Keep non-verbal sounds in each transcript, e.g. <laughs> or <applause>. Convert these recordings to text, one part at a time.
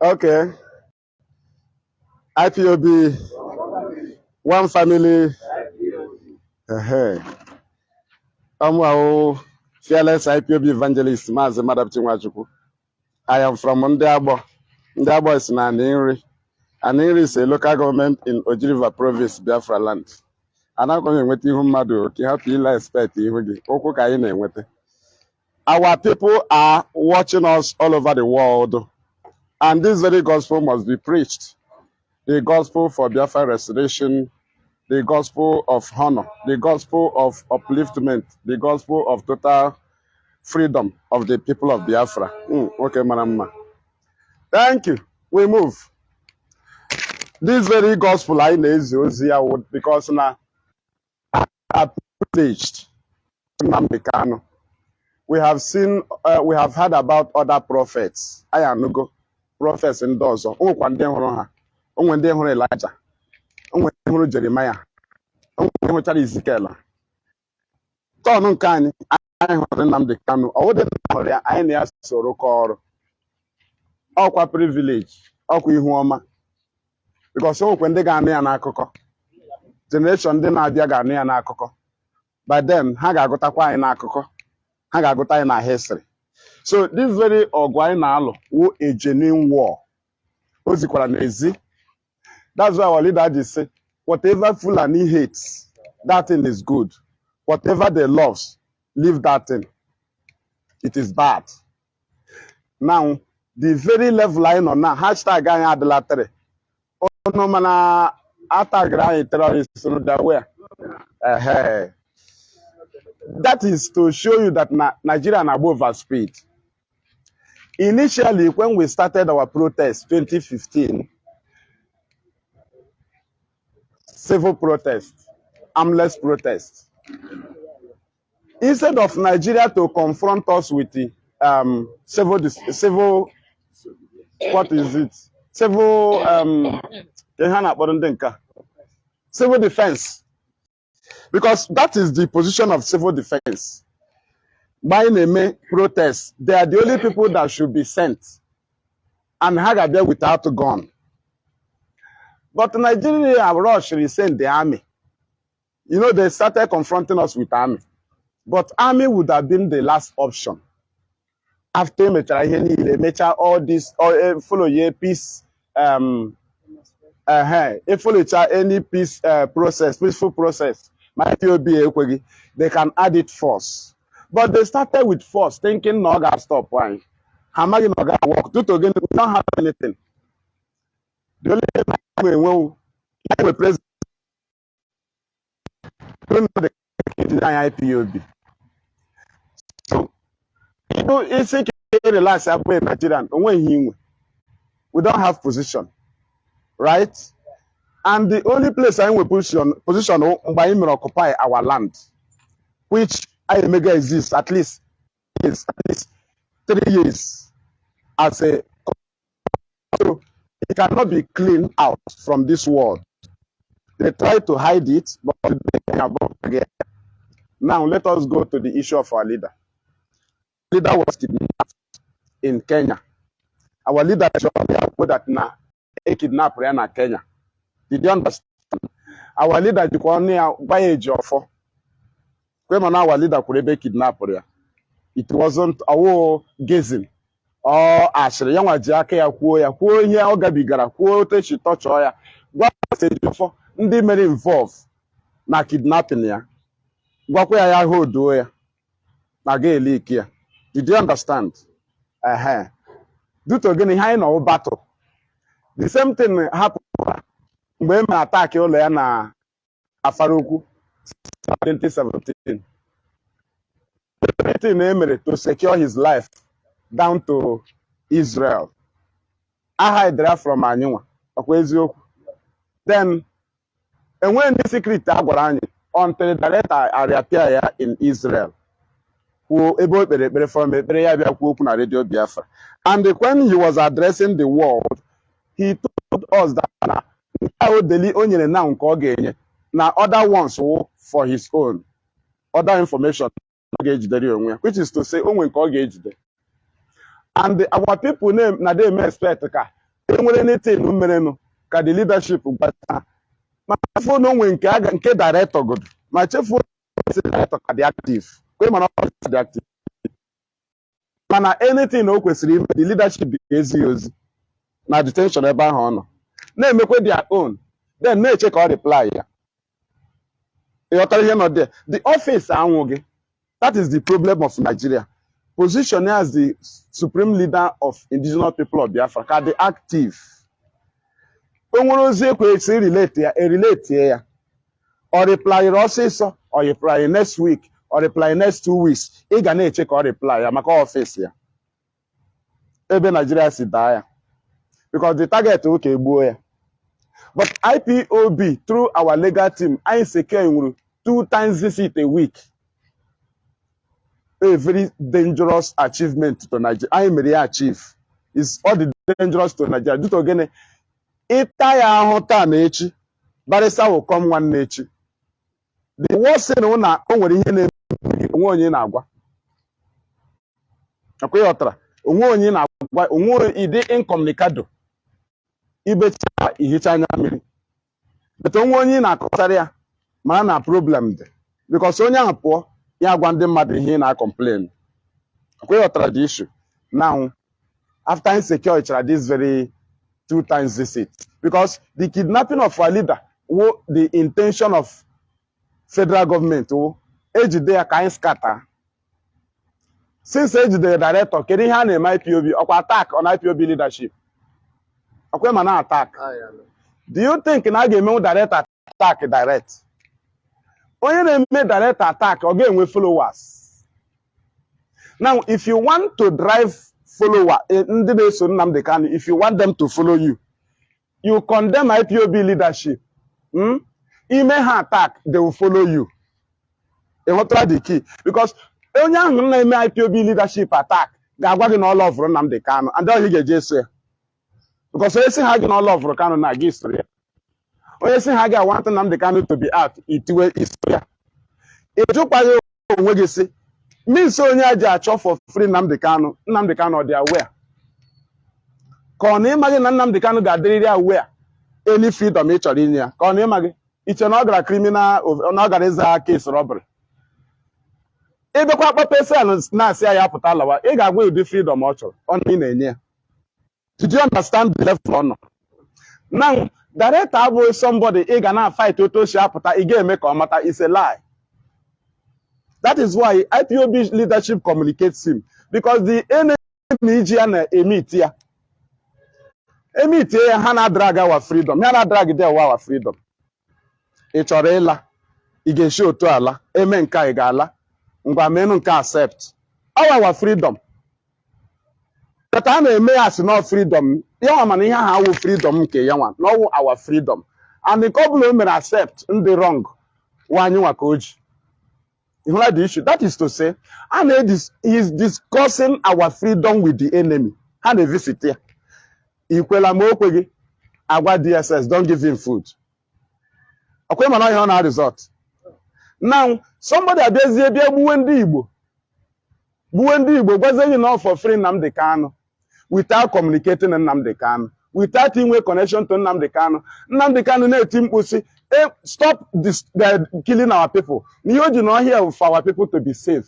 Okay. IPOB, one family. Uh-huh. Our fearless IPOB evangelist, Mazi Madapchi Nwachukwu. I am from Ndiabo. Ndiabo is na Aninri. Aninri is a local government in Ojiriva province, Biafra land. Anaghị enweta ihu mmadụ ka ị hapụ ile expect ihu gị okwu ka anyị na-enweta. Our people are watching us all over the world. And this very gospel must be preached. The gospel for Biafra restoration, the gospel of honor, the gospel of upliftment, the gospel of total freedom of the people of Biafra. Mm, okay, Manama. Thank you. We move. This very gospel I know is here would- because now are privileged. We have seen, uh, we have heard about other prophets. I am prophets ndị ọzọ. O nwekwa ndị hụrụ ha. O nwere ndị hụrụ Elijah. O nwere ndị hụrụ Jeremiah. O nwere ndị hụchara Ezekiel. Tọn nke anyị, anyị hụrụ Nnamdi Kanu. Ọ wụdị na hụrụ ya, anyị na ya soro kọọ ọrụ. Ọkwa privilege, ọkwa ihu ọma. Because o nwekwa ndị ga-anụ ya n'akụkọ. Generation ndị na-abịa ga-anụ ya n'akụkọ. By ha ga-agụtakwa anyị n'akụkọ. Ha ga-agụta anyị na history. So this very ọgụ anyị na-alụ wụ a genuine war. O zikwara n'ezi. That's why our leader just say, whatever Fulani hates, that thing is good. Whatever they love, leave that thing. It is bad. Now, the very level anyị nọ na hashtag anyị adịla tere. Ọnụ mana atagara anyị terrorists no that is to show you that na Nigeria na over speed. Initially, when we started our protest 2015, civil protest, armless protest, instead of Nigeria to confront us with the um, civil, civil, what is it? Civil, um, civil defense, because that is the position of civil defense. By name protest, they are the only people that should be sent, and ha ga-abịa without a gun. But Nigeria rush send the army. You know, they started confronting us with army. But army would have been the last option. After emechara ihe niile, emecha all this, eh, follow ye peace, um, uh, follow any peace uh, process, peaceful process. My POB ekweghị, they can add it force. But they started with force, thinking na ọ ga-stop why. Ha amaghị na ọ ga-work. Due to gịnị, we don't have anything. The only thing we enwe we president don't know the IPOB. So, you isi ka ị relax abụghị Nigerian. We don't have position, right? And the only place anyị nwe position, position anyị mere occupy our land, which I mega exist at least, is at least three years as a so it cannot be cleaned out from this world. They try to hide it, but they can again. Now let us go to the issue of our leader. Leader was kidnapped in Kenya. Our leader showed that na a kidnap ya na Kenya. Did you understand? Our leader jikwa ọnụ ya gwa ya eji ọfọ. Kwe mana our leader kwuru ebe kidnap ya. It wasn't ọwụ gazing. ọ asịrị ya nwa ji aka ya kwuo ya kwuo ihe ọ gabigara kwuo otu esi tọchọọ ya. Gwa ndị mere involve na kidnapping ya. Gwakwa ya ya hoduo ya na ga eliki ya. Did you understand? Ehe. Duto gịnị ihe anyị nọ battle. The same thing hapụrụ mgbe e mere ataki ụlọ ya na afarukwu 2017 everything e mere to secure his life down to Israel. Aha edere from anyịnwa ọkwa eziokwu. Then enweghị ndị secret a gwara anyị until director arịapịa ya in Israel. Kwuo ebe o kpere ekpere from ekpere ya bịa kwuo okwu na Radio Biafra. And when he was addressing the world, he told us that na ahụ deli o nyere na nke ọ ga-enye na other ones wụ for his own. Other information onwe ya which is to say o nwere nke ọ ga-ejide. And our people na dey expect ka enwere anything merenụ ka the leadership gbata. Ma chefuo na onwe nke aga nke director godo ma chefuo na director ka dị active. Kwe mana ọ dị active. Mana anything na o kwesịrị ime the leadership ga-ezi ya ozi na detention ebe ahụ ọ nọ. Na-emekwe their own then na-eche ka ọ reply ya. Ị ghọtara ihe nọ there. The office anwụghị that is the problem of Nigeria. Position as the supreme leader of indigenous people of Biafra ka dị active. O nwere ozi ekwesị relate ya erelate ya. Ọ replyịrị ọsịsọ reply next week ọ reply next two weeks. Ị ga na-eche ka ọ reply ya maka ọfịs ya. Ebe Nigeria si daa ya. Because the target bụ ka egbuo ya. But IPOB through our legal team anyị secure nwuru two times visit a week. A very dangerous achievement to Nigeria anyị mere ya achieve. Is all the dangerous to Nigeria. Due to gịnị ịta ya ahụ taa na echi will come nwanne echi. The worst thing na o nwere ihe na-eme onwe onye na-agwa. Akwa onye na-agwa onwe ịdị incommunicado ibecha ihicha anya mmiri. But onwe onye ị na-akọtara ya mara na problem dị. Because onye ahụ pụọ ya gwa ndị mmadụ ihe ị na-complain. Akwa ị ghọtara the issue. Now after insecure chara this very two times visit. Because the kidnapping of our leader wo the intention of federal government wo ejide ya ka anyị skata since ejidere director kedu ihe a na-eme IPOB ọkwa attack on IPOB leadership. Ọkwa ma na attack do you think na a ga-emenwu director attack direct? Onye na-eme director attack ọ ga-enwe followers. Now if you want to drive follower eh, ndị na-eso Nnamdi Kanu if you want them to follow you you condemn IPOB leadership hmm? ime ha attack they will follow you. Ịghọtara the key? Because onye ahụ na-eme IPOB leadership attack ga-agwa gị na ọla ọvụrụ Nnamdi Kanu and ọhị ga-eje eso ya. Because onye si ha gị na ọla ọvụrụ Kanu na gị soro ya onye si ha gị want Nnamdi Kanu to be out itiwe iso ya. Ịjụkwaghị onwe gị si means onye a ji achọ for free Nnamdi Kanu Nnamdi Kanu ọ dị aware? Ka ọ na ịmaghị na Nnamdi Kanu ga-adịrịrị aware any freedom ị chọrọ inye ya. Ka ọ na ịmaghị iche na ọ gara criminal na ọ gara ịza case robbery ịbịakwa kpọpe sel na-asị ya ya pụta lawa ị ga-agwa ụdị freedom ọ chọrọ ọ na ị na-enye ya. Did you understand the level ọ nọ now director abụghị somebody ị ga na-fight otu o si apụta ị ga-eme ka ọ is a lie. That is why IPOB leadership communicates him because the enemy ji ya na-emit ya emitie ya ha na-adrag our freedom ya na-adrag awa our freedom. Ị chọrọ ịla ị ga-esi otu ala eme nke ga-ala ngwa nke accept. Our freedom? Kata a na-eme ya si nọ freedom. Ya mana ihe ahụ awụ freedom nke ya nwa na ọwụ our freedom. And nke ọ bụla o mere accept ndị wrong. Wa anyị nwa ka o ji. Ịhụla the issue? That is to say a na is discussing our freedom with the enemy. Ha na-evisit ya. Ikwela ma o kweghị agwa DSS don't give him food. Ọkwa mana ihe ọ na result now somebody abịazie bịa gbuwe ndị Igbo. Gbuwe ndị Igbo gwazie gị na for free Nnamdi Kanu without communicating na Nnamdi Kanu without inwe connection to Nnamdi Kanu. Nnamdi Kanu na-eti mkpu sị "Eh, stop this, the killing our people. Na ihe o ji na ọhịa for our people to be safe.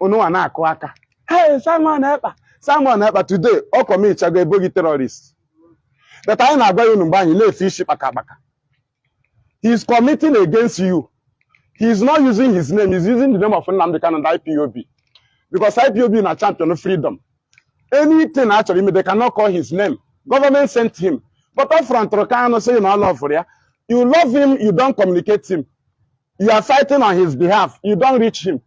Unụnwa na-akụ aka. Hey Simon Ekpa Simon Ekpa today ọ kọmichago ebo gị terrorist. But anyị na-agwa ya unu mgbe anyị na-efe isi kpaka kpaka. He is committing against you. He is not using his name. He is using the name of Nnamdi Kanu and IPOB because IPOB na champion freedom anything a chọrọ ime they cannot call his name. Government sent him. But ọ fụrụ ntụrụ Kanu sị na ọ lọvụrụ ya you love him you don't communicate him. You are fighting on his behalf. You don't reach him.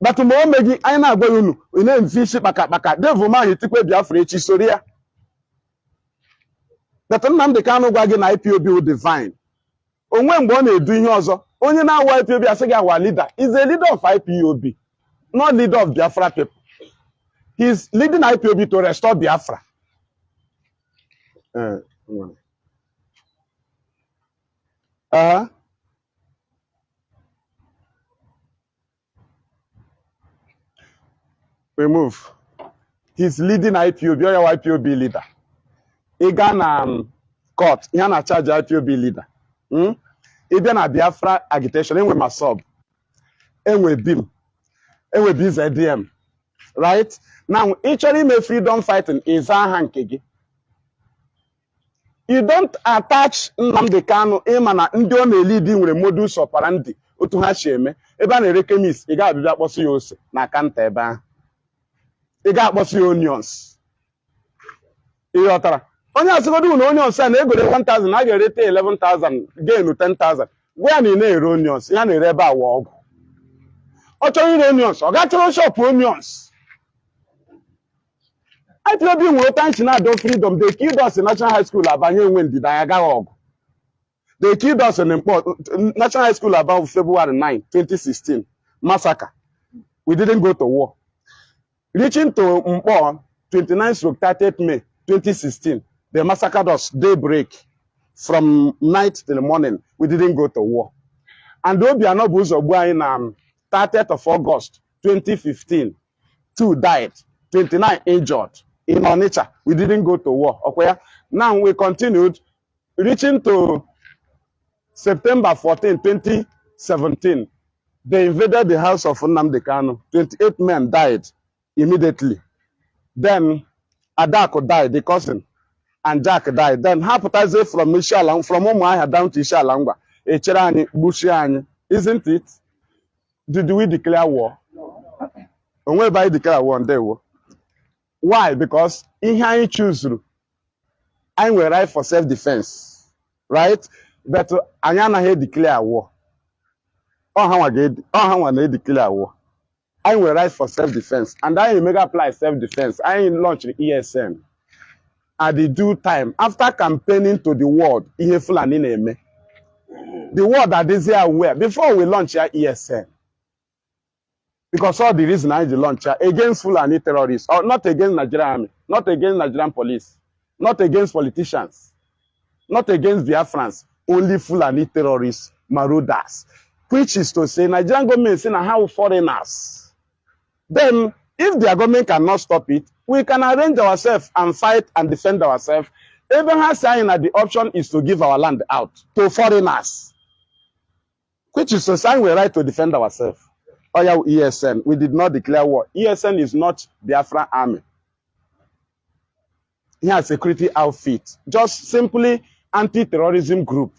But mgbe o meghị anyị na-agwa ya unu ị na-emfe isi kpaka kpaka devil ma hitikpe Biafra echi soro ya but Nnamdi Kanu gwa gị na IPOB wụ divine onwe mgbe ọ na-edu ihe ọzọ. Onye na-awa IPOB asị gị awa leader. Is a leader of IPOB not leader of Biafra people he is leading IPOB to restore Biafra. Nwa. Uh, we move. His leading IPOB ya IPOB leader. Ị gaa na um, court ihe a na-achaji IPOB leader. Mm? ị bịa na Biafra agitation enwe masọb enwe bim enwe BZDM right? Now ị chọrọ ime freedom fighting ịza aha nke gị. You don't attach Nnamdi Kanu ịma na ndị ọ na-elidi nwere modus operandi otu ha si eme. Ebe a na-ere kemis ị ga-abịa kpọsị ya ose na kanta ebe ahụ. Ị ga-akpọsị ya onions. Ị ghọtara? Onye asịgodu na onions a na-egore 1000 a ga-erete 11000 gainu 10000 gwa ya na ị na-ere onions ya na-ere ebe awa ọgwụ. Ọ chọrọ ire onions ọ ga-achọrọ shop onions. IPOB nwere tanchi na-adọ freedom they killed us in National High School abanye enwe ndịda ya agaghị ọgụ they killed us in Mkpọ National High School about February 9 2016 massacre. We didn't go to war. Reaching to Mkpọ 29 stroke 30th May 2016 they massacred us daybreak from night till morning. We didn't go to war. And Obiano bụ ụzọ gbuo anyị na um, 30th of August 2015 two died 29 injured in Onitsha. We didn't go to war. Okay. Now we continued reaching to September 14, 2017. They invaded the house of Nnamdi Kanu. 28 men died immediately. Then Adako died, the cousin, and Jack died. Then Haputaze from Ishalang, from Umuahia down to Ishalangwa. Echerani, Bushiani. Isn't it? Did we declare war? And whereby declare war on day war? Why? Because ihe anyị chuzuru anyị nwere right for self defense right? But anyị anaghị declare war. Ọha nwa na-edeclare war. Anyị nwere right for self defense and anyị emega apply self defense anyị launch ESN at the due time after campaigning to the world ihe Fulani na-eme. The world adịghị aware. Before we launch ya ESN because all the reason I launch ya against Fulani terrorists, or not against Nigerian army, not against Nigerian police, not against politicians, not against Biafrans, only Fulani terrorists, marauders, which is to say Nigerian government saying how foreigners. Then, if their government cannot stop it, we can arrange ourselves and fight and defend ourselves. Abraham saying that the option is to give our land out to foreigners, which is to say we right to defend ourselves. Yeah, ESN. We did not declare war. ESN is not Biafra army. Here, a security outfit. Just simply anti-terrorism group.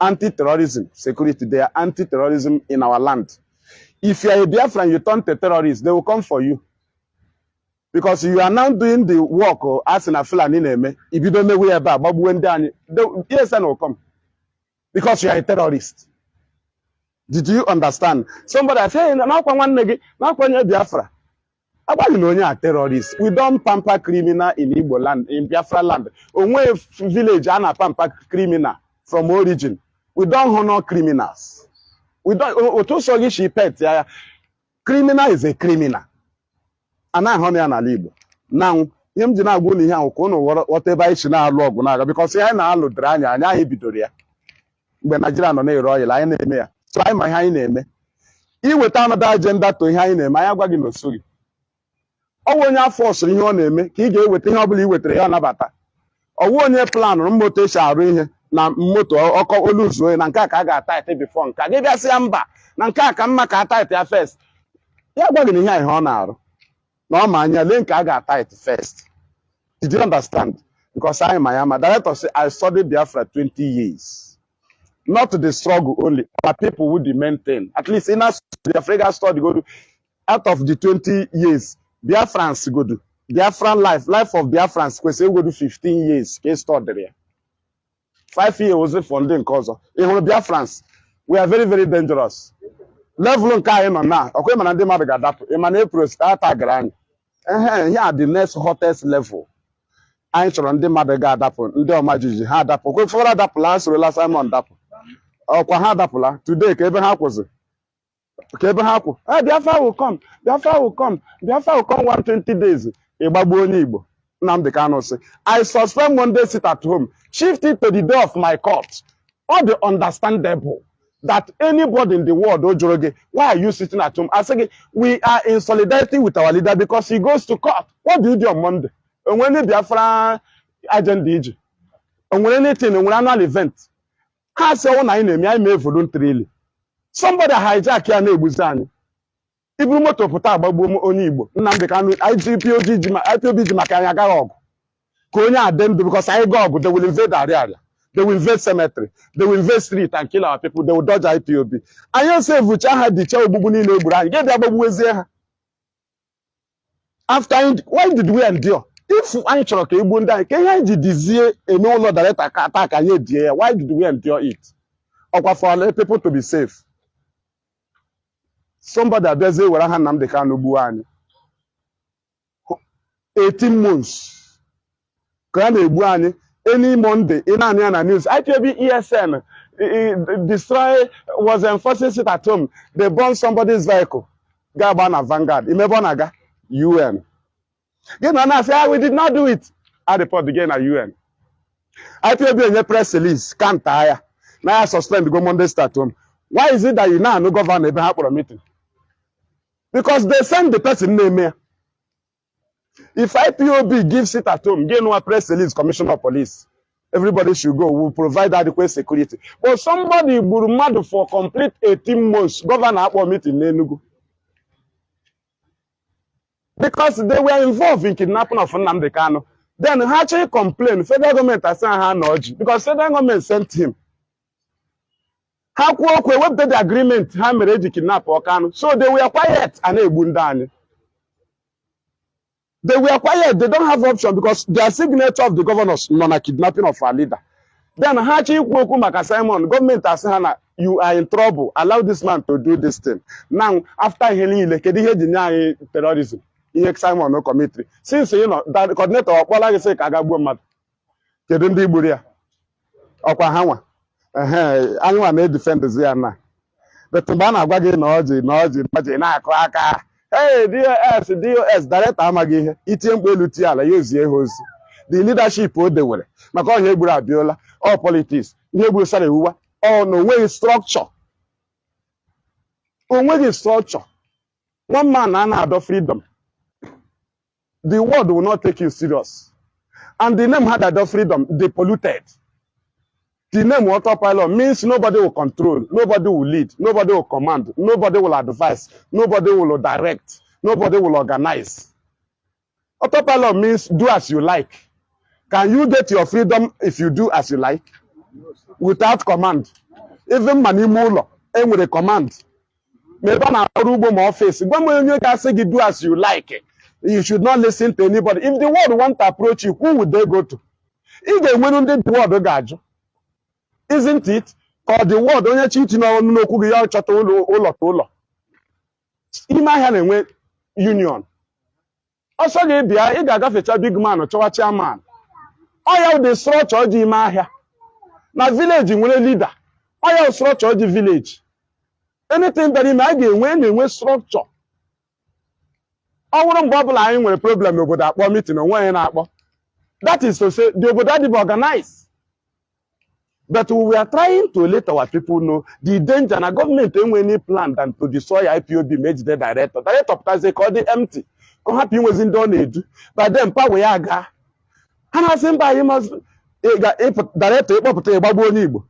Anti-terrorism security. They are anti-terrorism in our land. If you are a Biafran, you turn to terrorists, they will come for you. Because you are now doing the work or as in a Fulani name. If you don't know where about, but when down, ESN will come. Because you are a terrorist. Did you understand? Somebody say, "Nakwa nwanne gị, nakwa onye Biafra." Agbaghị na onye a terrorist. We don't pamper criminal in Igbo land, in Biafra land. Onwe village a na-pamper criminal from origin. We don't honor criminals. We don't, otu so gị shi pet ya, criminal is a criminal. Anaghị honor ya n'ala Igbo. Now, ihe m ji na-agwa unu ihe ahụ ka unu ghọta ebe anyị si na-alụ ọgụ na-aga because anyị na-alụ dịrị anya anyị anyị bidoro ya. Mgbe Naijiria nọ na-ere ọyịla anyị na-eme ya. So anyị ma ihe anyị na-eme. Iweta anọda ajenda to ihe anyị na-eme anyị agwa gị na osoghị ọ bụ onye afọ ọsụrụ ihe ọ na-eme ka ị ga-eweta ihe ọ bụla i wetara ya ọ nabata ọwụ onye planụrụ moto esi arụ ihe na moto ọkọ olu zuo na nke a ka a ga-ataịtị bifọ nke a. Gị bịasịa mba na nke a ka mma ka ataịtị ya fest ya gwa gị na ihe a ihe ọ na-arụ. Na ọ ma anya lee nke a ga-ataịtị fest did you understand? Because anyị ma ya ma director say I studied Biafra 20 years. Not the struggle only, but people the maintain. At least in us, the African study go to out of the 20 years, Biafrans go to Biafran life, life of Biafrans, we say go to 15 years, case study there. Five years was funding cause. In Biafrans, we are very, very dangerous. Level nke anyị nọ na, ọkwa ịma na ndị mmadụ ga-adapụ, ịma na April ata gara anyị. Ehe, here the next hottest level. Anyị chọrọ ndị mmadụ ga-adapụ, ndị ọma jiji ha adapụ. Okwe fọrọ adapụla, ha sorola Simon dapụ. Ọkwa ha adapụla. Today ka ebe ha kwụzi ka ebe ha kwụ. Eh Biafra will come. Biafra will come. Biafra will come 120 days. Ịgbagbu onye Igbo. Nnamdi Kanu I suspend one day sit at home shift it to the day of my court. Ọ dị understandable that anybody in the world o jụrụ gị why are you sitting at home? Asị gị we are in solidarity with our leader because he goes to court. What do you do on monday? Onwere biafra agenda iji? Onwere anything? Onwere annual event ha sị ọnwụ na anyị na-eme anyị mee voluntarily somebody hijack ya na-egbuzi anyị. Iburu moto pụta agbagbuo onye igbo. Nnamdị kanụ IPOB ji maka anyị agaghị ọgụ. Ka onye a dị ndụ because anyị gaa ọgụ they will invade Ariaria. They will invade cemetery. They will invade street and kill our people. They IPOB anyị osevucha ha dịcha ogbugbu niile egburu anyị. Gịdị agbagbuwezie ha. After why did we endure? If anyị chọrọ ka egbuo ndị anyị ka ihe anyị ji dizie eme ụlọ director ka ata ka anyị edie ya why did we endure it? Ọkwa for our people to be safe. Somebody abịazie were ha Nnamdi Kanu gbuo anyị. 18 months. Ka a na-egbu anyị. Any Monday ị na-anụ ya na news. IPOB ESN destroy was enforcing sit at home. They burn somebody's vehicle. Ga-agba na Vanguard. Imebe ọ na-aga? UN gị na na-asị ah we did not do it. A report gị na UN IPOB enye press release. Kanta ya na ya suspend go Monday start home. Why is it that you na-anụ gọvanọ ebe ha kpọrọ meeting? Because they send the person na-eme ya if IPOB gives it at home get no press release commissioner of police. Everybody should go. We will provide adequate security. But somebody gburu mmadụ for complete 18 months governor meeting n'Enugu because they were involved in kidnapping of Nnamdi Kanu. Then ha actually complain federal government asị ha na ọjị because federal government sent him. Ha kwuo okwu ewepụta the agreement ha mere eji kidnap Kanu so they were quiet a na-egbu ndị anyị. They were quiet they don't have option because their signature of the governors nọ na kidnapping of our leader. Then ha chi ikwu okwu maka Simon gọọmenti asị ha na you are in trouble. Allow this man to do this thing. Now after ihe niile kedu ihe eji nye anyị terrorism? Ihe Simon committed since know that coordinator ọ kpọla gị sị ka a ga gbuo mmadụ. Kedu ndị gburu ya? Ọkwa ha nwa. Anyị nwa na-edefendzi ya na. But mgbe a na-agwa gị na ọjị na ọjị ọjị na-akụ aka hey dos dos director amaghị ihe. Itinye mkpu elu tie ala ya ozie ha ozi. The leadership o dewere maka ọhịa egburu abịola ọ politics ihe egburu sara ewuwa ọ na o nweghị structure. Onweghị structure. One man na na-adọ freedom. The world will not take you serious and the name had adọ freedom they polluted the name autopilot means nobody will control, nobody will lead, nobody will command, nobody will advise, nobody will direct, nobody will organize. Autopilot means do as you like. Can you get your freedom if you do as you like? Without command. Even ma n'ime ụlọ, e nwere command. Ma ebe a na-arụ ugbo ma ọfịs, gwa m onye ga-asị do as you like. You should not listen to anybody. If the world want to approach you, who would they go to? Ị ga-enwere ndị the world ga-ajụ. isn't it? Ka ọ wọd onye chi itinye ọnụ n'okwu gị ya chọta ụlọ ụlọ ka ụlọ. Ime ahịa na-enwe union. Ọsọ gị bịa ị ga-agafecha big man chọwa chairman. Ọ ya ụdị strọchọ ji ime ahịa. Na village nwere leader. Ọ ya strọchọ ji village. Anything bịara ime a ga-enwe na-enwe strọchọ ọ bụrụ mgbe ọbụla anyị nwere problem n'obodo akpọ meeting onwe onye na-akpọ that is to say the obodo adịbụ organized But we are trying to let our people know the danger na government enwe any plan than to destroy IPOB ma ejide director. Director pụtazie ka ọ dị empty ka ọ hapụ inwezi ndị ọ na-edu by then ya aga. Ha na-asị mba anyị director ịkpọpụta ịgbagbu onye Igbo.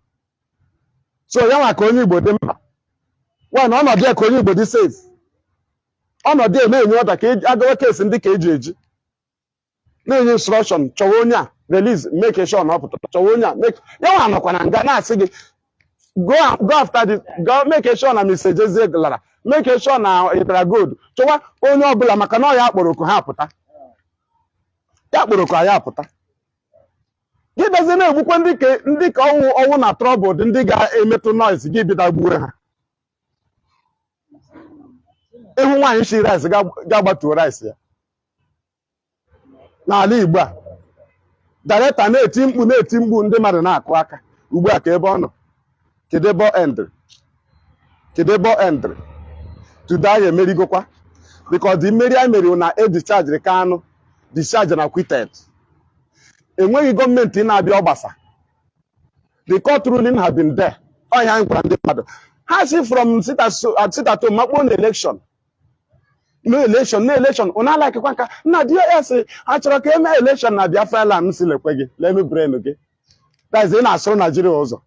So ya nwa ka onye Igbo dị mkpa. One ọnọdụ ya ka onye Igbo dị safe. Ọnọdụ ya na-enye ọda ka agawa kesi ndị ka eji eji. Na-enye instruction chọwa onye a release make sure na ọ pụtara chọwa onye a make ya nọkwa na nga na-asị gị go after this go make sure na Mr. Jezie lara make sure na ịtara gold chọwa onye ọbụla maka na ọ ya ha apụta ya kpọrọ oku anyị apụta gị bịazie na-egbukwa ndị ka ọnwụ ọnwụ na trọbụl dị ndị ga-emetụ noise gị bịda gbuo ha ịhụ nwaanyị shi rice ga-agbatuo rice ya. N'ala Igbo a director na-eti mkpu na-eti mkpu ndị mmadụ na-akụ aka. Ugbu a ka ebe ọ nọ? Kedu ebe ọ endịrị? Kedu emerigokwa. Because the mmeri anyị meriri na edischarged Kanu discharge na quitted enweghị gọọmenti na-abịa ọgbasa. The court ruling have been there. Ọhịa anyị gwara ndị mmadụ. Ha si from sit at so- at- sit at home makpoo na election. No election no election. Ụ na-alakịkwa nka nna di ya sị ha chọrọ ka emee election na biafra land m si lekwe gị. Lemme brain gị. Daiz ị na-asụrụ naijiria ụzọ.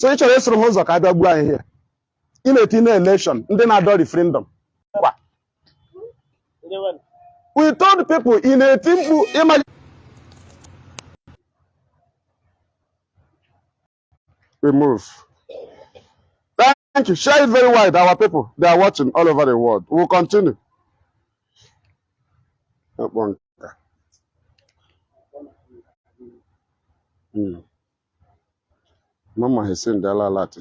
So ị chọrọ ịsụrụ ha ụzọ ka a bịa gbuo anyị ị na-eti na election ndị na-adọ referendum. Kwa. we told people ị na-eti mkpu ịma we move. Thank you. Share it very wide. Our people they are watching all over the world. We'll continue. Ọkpọ nka. Mm. Mama has sent the lot.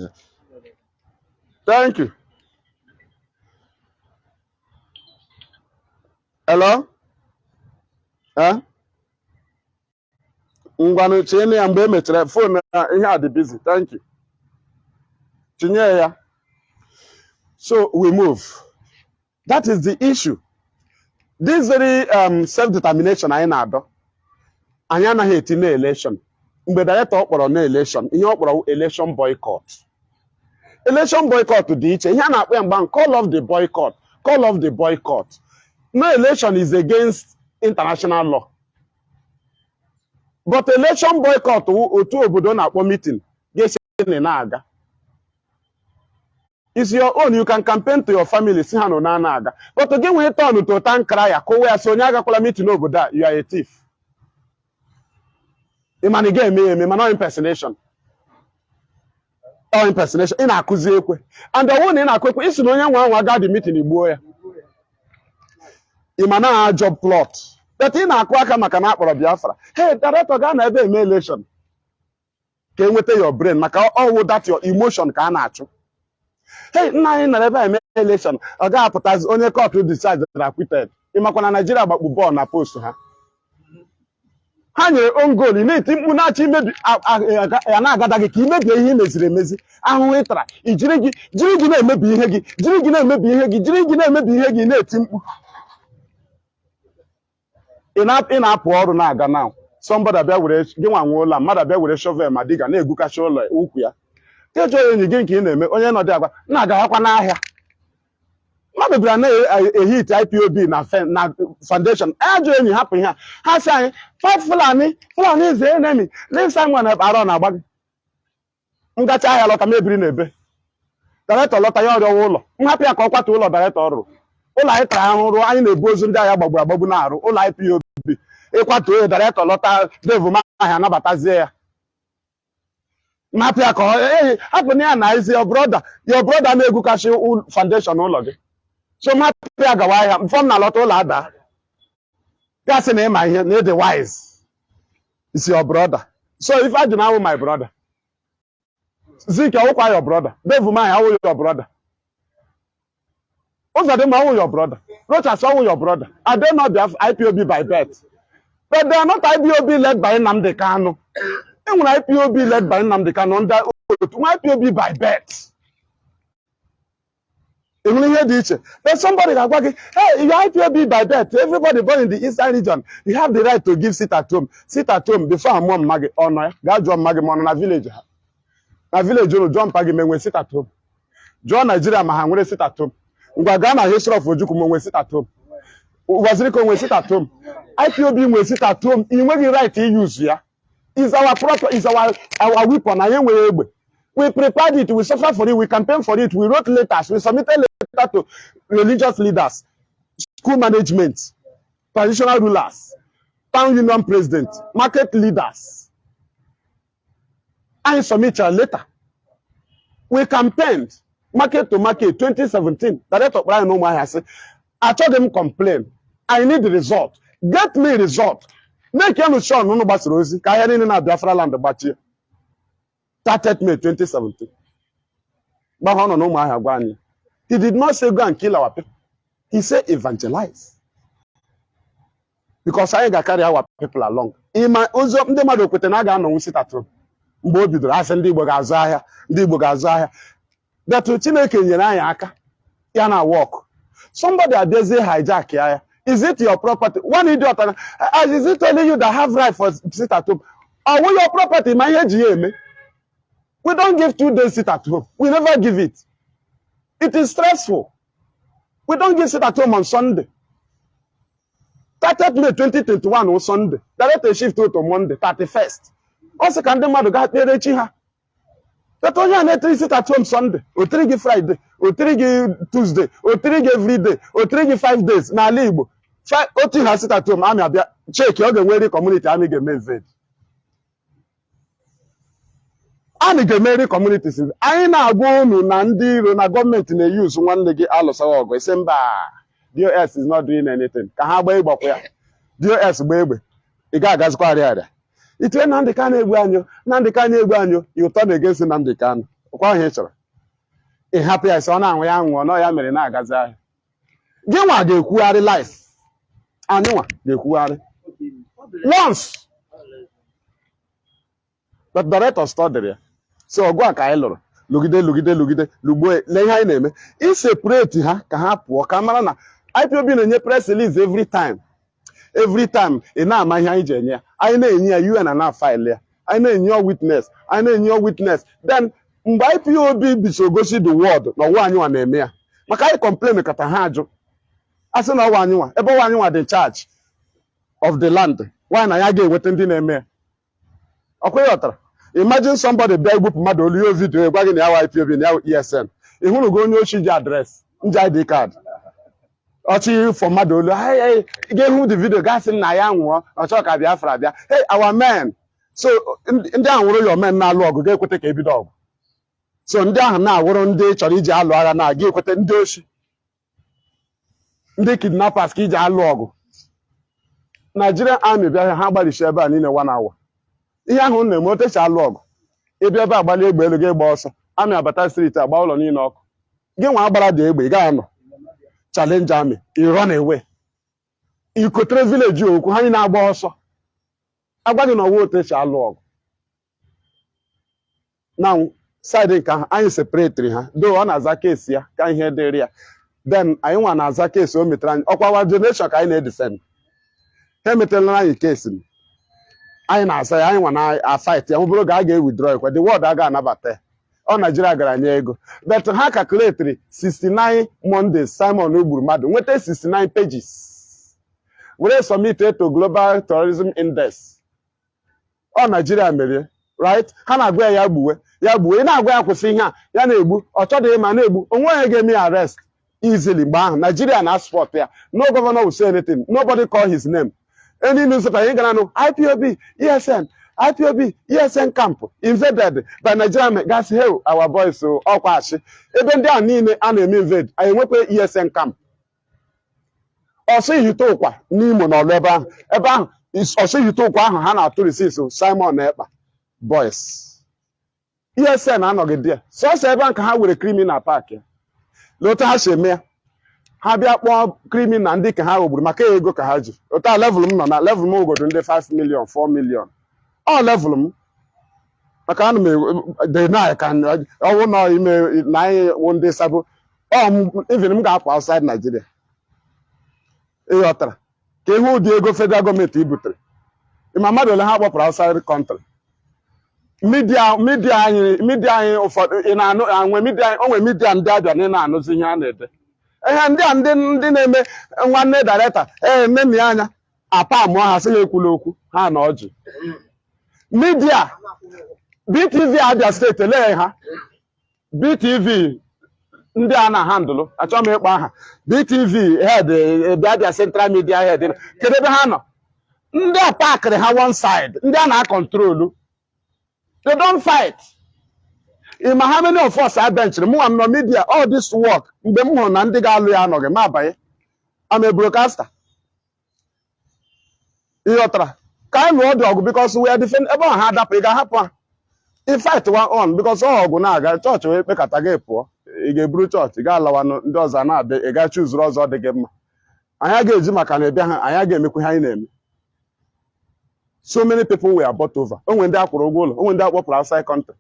Thank you. Hello? Eh? Ngwanụ tinye ya mgbe e mechara fon na ihe a. Thank you. Tinye ya. So we move. That is the issue. This very um, self-determination anyị na-adọ. Anyị anaghị eti na election. Mgbe director kpọrọ na election, ihe ọ kpọrọ election boycott. Election boycott dị iche. Ihe a na-akpọ ya mgbe ahụ, call of the boycott. Call of the boycott. No election is against international law. But election boycott otu obodo na-akpọ meeting ga-esi na na-aga. It's your own. You can campaign to your family, si ha nọ na na-aga. But gị nwee turn to tankara ya kụwa ya si onye agakwala meeting n'obodo a, you are a thief. Ị ma na ị ga-eme ya eme impersonation. Ọ impersonation. Ị na-akụzi ekwe. And ọ bụrụ na ị na-akụ ekwe, isi na nwe anwa aga the meeting igbuo ya. Ị ma na job plot. But ị na-akụ aka maka na akpọrọ Biafra. Hey, director gaa na ebe eme election. Ka enweta your brain maka ọwụ that your emotion ka a na-achụ. Hey, nna anyị nọrọ ebe a eme election. Ọ ga-apụtazi onye court decide na acquitted. Ị makwa na Nigeria gbakpu bọọlụ na post ha. ha nyere on goal ị na-eti mkpu na-achọ imebi ya na-agada gị ka imebie ihe meziri emezi ahụhụ ị tara i jiri gị jiri gị na-emebi ihe gị jiri gị na-emebi ihe gị jiri gị na-emebi ihe gị na-eti mkpu ị na- ị na-apụ ọrụ na-aga na sọmbọda bịa were gị nwa nwe ụlọ mmadụ bịa were shovel ma diga na-egwukacha ụlọ ukwu ya kejọ enyi gị nke ị na-eme onye nọdị agwa na-agawakwa n'ahịa. Mmadụ bịara na-ehit ipob na foundation. Ajọ enyi hapụ ihe a. Ha si anyị fight fulani fulani is enemy. Leave simon arọ na-agba gị. Ngacha ahịa lọta mebiri na ebe daretọ lọta ya ọrịọwa ụlọ. Nhapụ ya ka ọ ụlọ daretọ ọ rụrụ. Ụlọ anyị tara ahụ rụọ anyị na-ebu ozu ndị agha gbagburu agbagbu na-arụ. Ụlọ ipob ịkwatu onye daretọ lọta devum ahịa anabatazie ya. Nhapụ ya ka ee hapụ na ya na ezi your brother your brother ul- foundation ụlọ gị. So mmapụ ya gawa ahịa mfọm na alọta ụlọ ada. Gasị na ịma ihe na ịdị wise. Is your brother. So if I do not my brother Zeke ọwụkwa your brother. Dave Umahi ọwụ your brother. Uzodimma ọwụ your brother. Rochas ọwụ your brother. Their IPOB by birth. But they led by Nnamdi Kanu. Enwere IPOB led by Nnamdi Kanu ndị otu nwa IPOB by birth. Enwere ihe dị iche but somebody ga-agwa gị hey you are IPOB by birth everybody born in the eastern region you have the right to give sit at home sit at home before amụọ mma gị ọ nọ ya gaa jụọ mma gị ma ọ nọ na village ha na village unu jụọ mpa gị ma enwe sit at home. Jụọ Naijiria ma ha nwere sit at home. Ngwa gaa na history of Ojukwu ma onwe sit at home. Wazirika onwe sit at home. IPOB nwe sit at home. Ị nweghị right use ya is our proper is our our weapon. We prepared it. We suffer for it. We campaign for it. We wrote letters. We submitted letter to religious leaders school management traditional rulers town union president market leaders. Anyị submitted letter. We campaigned market to market 2017 director kpọrọ anyị n'ụmụahịa sị achọghị m complain. I need the result. Get me result sure na unu gbasara ozi ka ahịa niile na Biafra land gbachie. 30th May 2017 gbahụ ọ nọ n'ụmụahịa gwa anyị. He did not say go and kill our people. He said evangelize. Because anyị ga-carry our people along. Ịma ozi ndị mmadụ kwete na a ga-anọnwu sitatụrụ mgbe o bidoro asị ndị Igbo ga-azụ ahịa ndị Igbo ga-azụ ahịa. Detu Chineke nyere anyị aka ya na work. Somebody abịazie hijack ya. Is it your property one idiot na "Ah, is it only you that have right for sit at home ọwụ your property ihe eji ya eme We don't give two days sit at home. We never give it. It is stressful. We don't give sit at home on Sunday. 30th May 2021 on Sunday. Direct shift to Monday, 31st. Ọ sị ka ndị mmadụ gaa kpere chi ha. But onye a na-etiri sit at home Sunday, o tiri gị Friday, o tiri gị Tuesday, o tiri gị everyday, o tiri gị five days n'ala Igbo. Otu ha sit at home, amị abịa, cheki ọ ga-enweri community amị ga-eme invade. anyị ga-emeri communities anyị na-agwa unu na ndị iro na gọọmenti na-eyuzu nwanne gị alụsawa ọgụ isi mba dos is not doing anything. Ka ha gbaa ịgbakwa ya. Dos gbaa egbe. Ị ga-agazikwa arịa arịa. Itinye na ndị ka na-egbu anyị na ndị ka na-egbu anyị ị ụtọ na-egesi na ndị ka nụ ọkwa ahụ ị chọrọ. Ị ya isi ọ na-anwụ ya nwụọ nọ ya mere na-agazi ahịa. Gị nwa ga-ekwugharị life. Anyị nwa ga-ekwugharị once. But director studied ya so ọgụ a ka anyị lụrụ. Lụgide lụgide lụgide. Lụgbuo lee ihe anyị na-eme. Iseparate ha ka ha pụọ ka mara na IPOB na-enye press release every time. Every time ị na-ama ihe anyị ji enye ya. Anyị na-enye ya UN na faịlụ ya. Anyị na-enye ya witness. Anyị na-enye ya witness. Then mgbe IPOB biso gosi the world na ọwa anyị na-eme ya maka anyị complain kata ha ajụ. A sị na ọwa anyị ebe ọwa anyị dị charge of the land nwaanyị na ya ga-enweta ndị na-eme ya? Ọkwa ya ọtara. Imagine somebody bịa igbupụ mmadụ olu ihe vidio gwa gị na ya IPOB na ya ESN ị hụrụ gị onye ochi ji adreesị nji ID card. Ọchị fọ mmadụ olu "Hey, hey, ị ga-ehụ the video gasị na ya nwụọ ọchọ ka Biafra bịa hey our men. So ndị ahụ wụrụ your men na-alụ ọgụ ga-ekweta ka ebido ọgụ. So ndị ahụ na-awụrụ ndị chọrọ iji alụ agha na-aga ekweta ndị ochi ndị kidnappers ka iji alụ ọgụ. Nigerian army bịa ha gbalịchi ebe a niile one hour. Ihe ahụ na-eme otechi alụ ọgụ. Ịbịa ebe agbali egbe elu gị gba ọsọ. Amị abata striti agba ụlọ niile ọkụ. Gị nwa agbara dị egbe ị gaghị anọ. Chalenji amị ị run away. Ikotere vileji okwu ha niile agba ọsọ. Agwa gị na ọwa otechi alụ ọgụ. Na saịdị nke ahụ anyị separetiri ha. Do ọ na-aza keesi ya ka ihe dịrị ya. Then anyị nwa na-aza keesi o metere anyị. Ọkwa wa generation ka anyị na-edefend ha emetela anyị keesi anyị na-asa ya anyị nwa na-afight ya. Bụrụ ga a ga-ewithdraw ekwe the word a ga-anabata ya. Ọ Naijiria gara nye ego. But ha calculatri 69 Mondays Simon gburu mmadụ nweta 69 pages. Were submit to Global Terrorism Index. Ọ Naijiria merie right? Ha na-agwa ya ya gbuwe. Ya gbuwe. Ị na-agwa ya kwụsị ihe a. Ya na-egbu. Ọ chọdịghị ma na-egbu. Onwe onye ga-eme ya arrest. Easily mgbe ahụ. Naijiria na sport ya. No governor will say anything. Nobody call his name. Any newspaper you gonna know IPOB, ESN, IPOB, ESN camp invaded by Nigerian. Guys, hey, our boys so ọkwa achị. Ebe ndị a niile a na-eme invade anyị enwekwa ESN camp. Ọsọ ihite ụkwa n'Imo na ọlụ ebe ahụ ebe ahụ ihite ụkwa ahụ ha na-atụ risis Simon na Ekpa. Boys ESN anọghị there sọsọ ebe ahụ ka ha were criminal park ya. Lee otu ha si eme ya ha bịa kpọọ kriminal ndị ka ha ghọgburu maka ego ka ha ji. Otu a level m nọ na level m ogodo ndị 5 million 4 million. Ọ level m maka ana m dị na ka ọwụ nọ ime na anyị wụ ndị m even m ga-apụ outside Nigeria. Ịghọtara ka ihe ụdị ego federal gọọmenti i butere ịma mmadụ ole ha kpọpụrụ outside country? Midia midia anyị midia anyị ụfọdụ ị na-anụ anwe midia onwe midia ndị abịa na ị na-anụzi ihe a na-ede. Ihe ndị a ndị ndị na-eme nwanne dareta ee ya anya apa amụọ ha sị ya ekwula okwu ha na ọjị midia BTV Abia steeti elee ha. BTV ndị a na-handụlụ achọghị m ịkpọ aha. BTV head Abia Central Media head kedu ebe ha nọ? Ndị a pakịrị ha one side ndị a na-akọntrolu they don't fight. Ị ma many of us are benched mụ nwa m nọ media all this work mgbe m hụrụ na ndị ga-alụ ya anọghị m abanye am a broadcaster. Ị ghọtara? Ka anyị lụọ dị ọgụ because we are defend ebe ọha adapụ ị ga-ahapụ ha. Fight one on because ọ ọgụ na-aga chọọchị wee kpekata gị pụọ. Ị ga-eburu chọọchị ị ga-alawanụ ndị ọzọ na-abịa ị ga chuzuru ọzọ dị gị mma. Anyị ga-eji maka na ịbịa ha anyị anyị na-eme. So many people were bought over. Onwe ndị akwụrụ ụgwọ ụlọ onwe ndị akpọpụrụ outside country.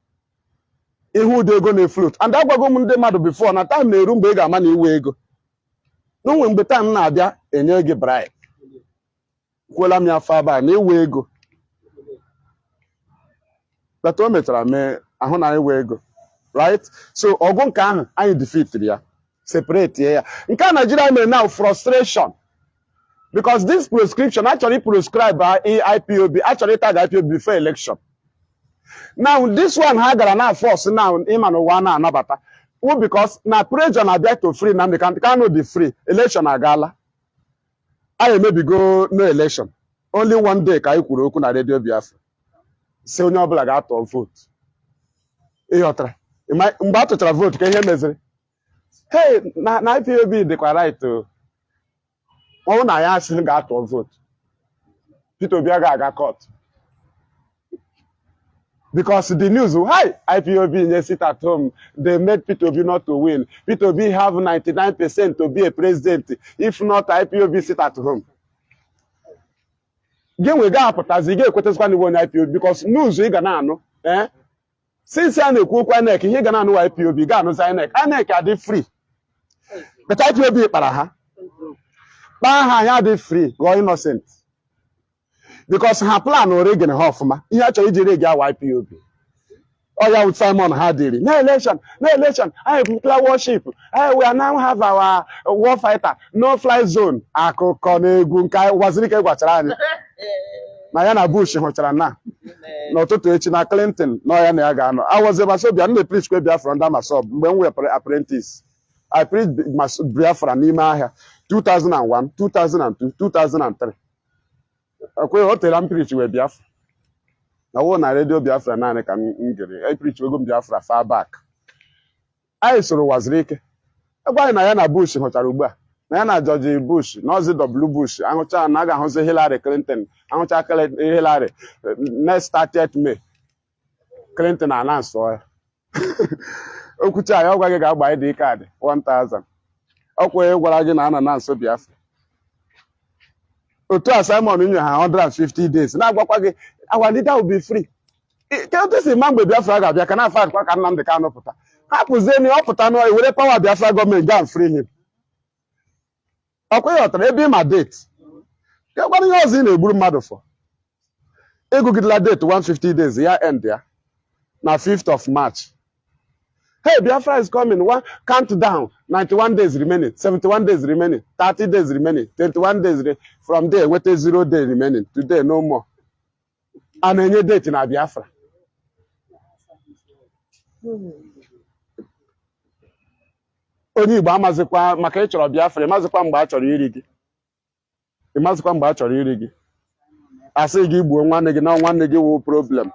Ihu ụdị ego na-eflot and agwago m ndị mmadụ bifo na taim na-eru mgbe ị ga-ama na iwe ego. N'onwe mgbe taim na-abịa enye gị bribe. Kwuola m ya afọ abaa na iwe ego. Bata o mechara mee ahụ na wee ego. Right? So ọgụ nke ahụ anyị defeat ya. Separate ya. Nke a Nigeria mere now frustration. Because this prescription actually prescribe IPOB actually tag IPOB before election. Now this one ha gara na force now ịma na ụwa na-anabata wụ because na pressure na-abịa to free Nnamdi Kanu dị free election agaala anyị emebigo no election. Only one day ka anyị kwuru okwu na redio Biafra. Si onye ọbụla ga-atọ vote. Ịghọtara mgbe a tụchara vote ka ihe meziri? Hey na IPOB dịkwa right o. ọ bụrụ na ya asị ga-atụ vote Peter Obi agaghị aga court. Because the news hi IPOB nye sit at home. They made Peter Obi not to win. Peter Obi have 99 percent to be a president. If not IPOB sit at home. Gị nwe ga-apụtazi ị ga-ekwetazikwa n'iwe onye IPOB because news ị ga na-anụ eh? Since a na-ekwu INEC ihe ị ga na-anụ IPOB ga-anụzi INEC INEC adị free. But IPOB kpara ha. Kpaa ha anyị adị free ghọọ innocent. Because ha plan regen ha ọfụma. Ihe a chọrọ iji regi awa IPOB ọ ya wụ Simon ha dịrị. Na election na election anyị declare worship. Anyị we now have our war fighter. No fly zone. Akụkọ na egwu nke Wazirike gwachara anyị. Na ya na Bush hụchara na. N'ụtụtụ echi na Clinton na ọ ya na ya ga-anọ. Awozi masobia m na-epreach kwe Biafra ndị Amasob mgbe m were apprentice. I Biafra n'ime ahịa. 2001 2002 2003 ekweghị o tere m wee Biafra. Na ọwụ na redio Biafra naanị ka m gere. Epreach ego m Biafra far back. Anyị soro Wazirike. Egwa anyị na ya na Bush hụchara ugbu a. Na ya na George Bush na ọzi W Bush ahụcha na a ga-ahụzi Hillary Clinton ahụcha Hillary next 30th May. Clinton announce ya. <laughs> Okwucha ya ọ gwa gị ga-agba ID kaadị 1000 ọkwa ya gwara gị na a na nso Biafra. Otu a Simon nye ha 150 days. Na-agwakwa gị our leader will be free. Otu si ma mgbe Biafra ga-abịa ka na-afa adịkwa ka Nnamdị Kanụ pụta. Hapụzie na ọ pụta n'ọhịa were pawa Biafra gọọmenti ga free him. Ọkwa ya ọtara ebe ịma date. Ka gwara ihe ọzọ ị na-egburu mmadụ fọ. Ịgụgidela date 150 days ya end ya na 5th of March. Hey, Biafra is coming. One countdown. 91 days remaining, 71 days remaining, 30 days remaining, 21 days re- from there. Wait a zero day remaining. Today, no more. And any date in Biafra. Onye Igbo amazikwa maka ịchọrọ Biafra, ịmazikwa mgbe a chọrọ iri gị. Ịmazikwa mgbe a chọrọ iri gị. Asị gị gbuo nwanne na problem.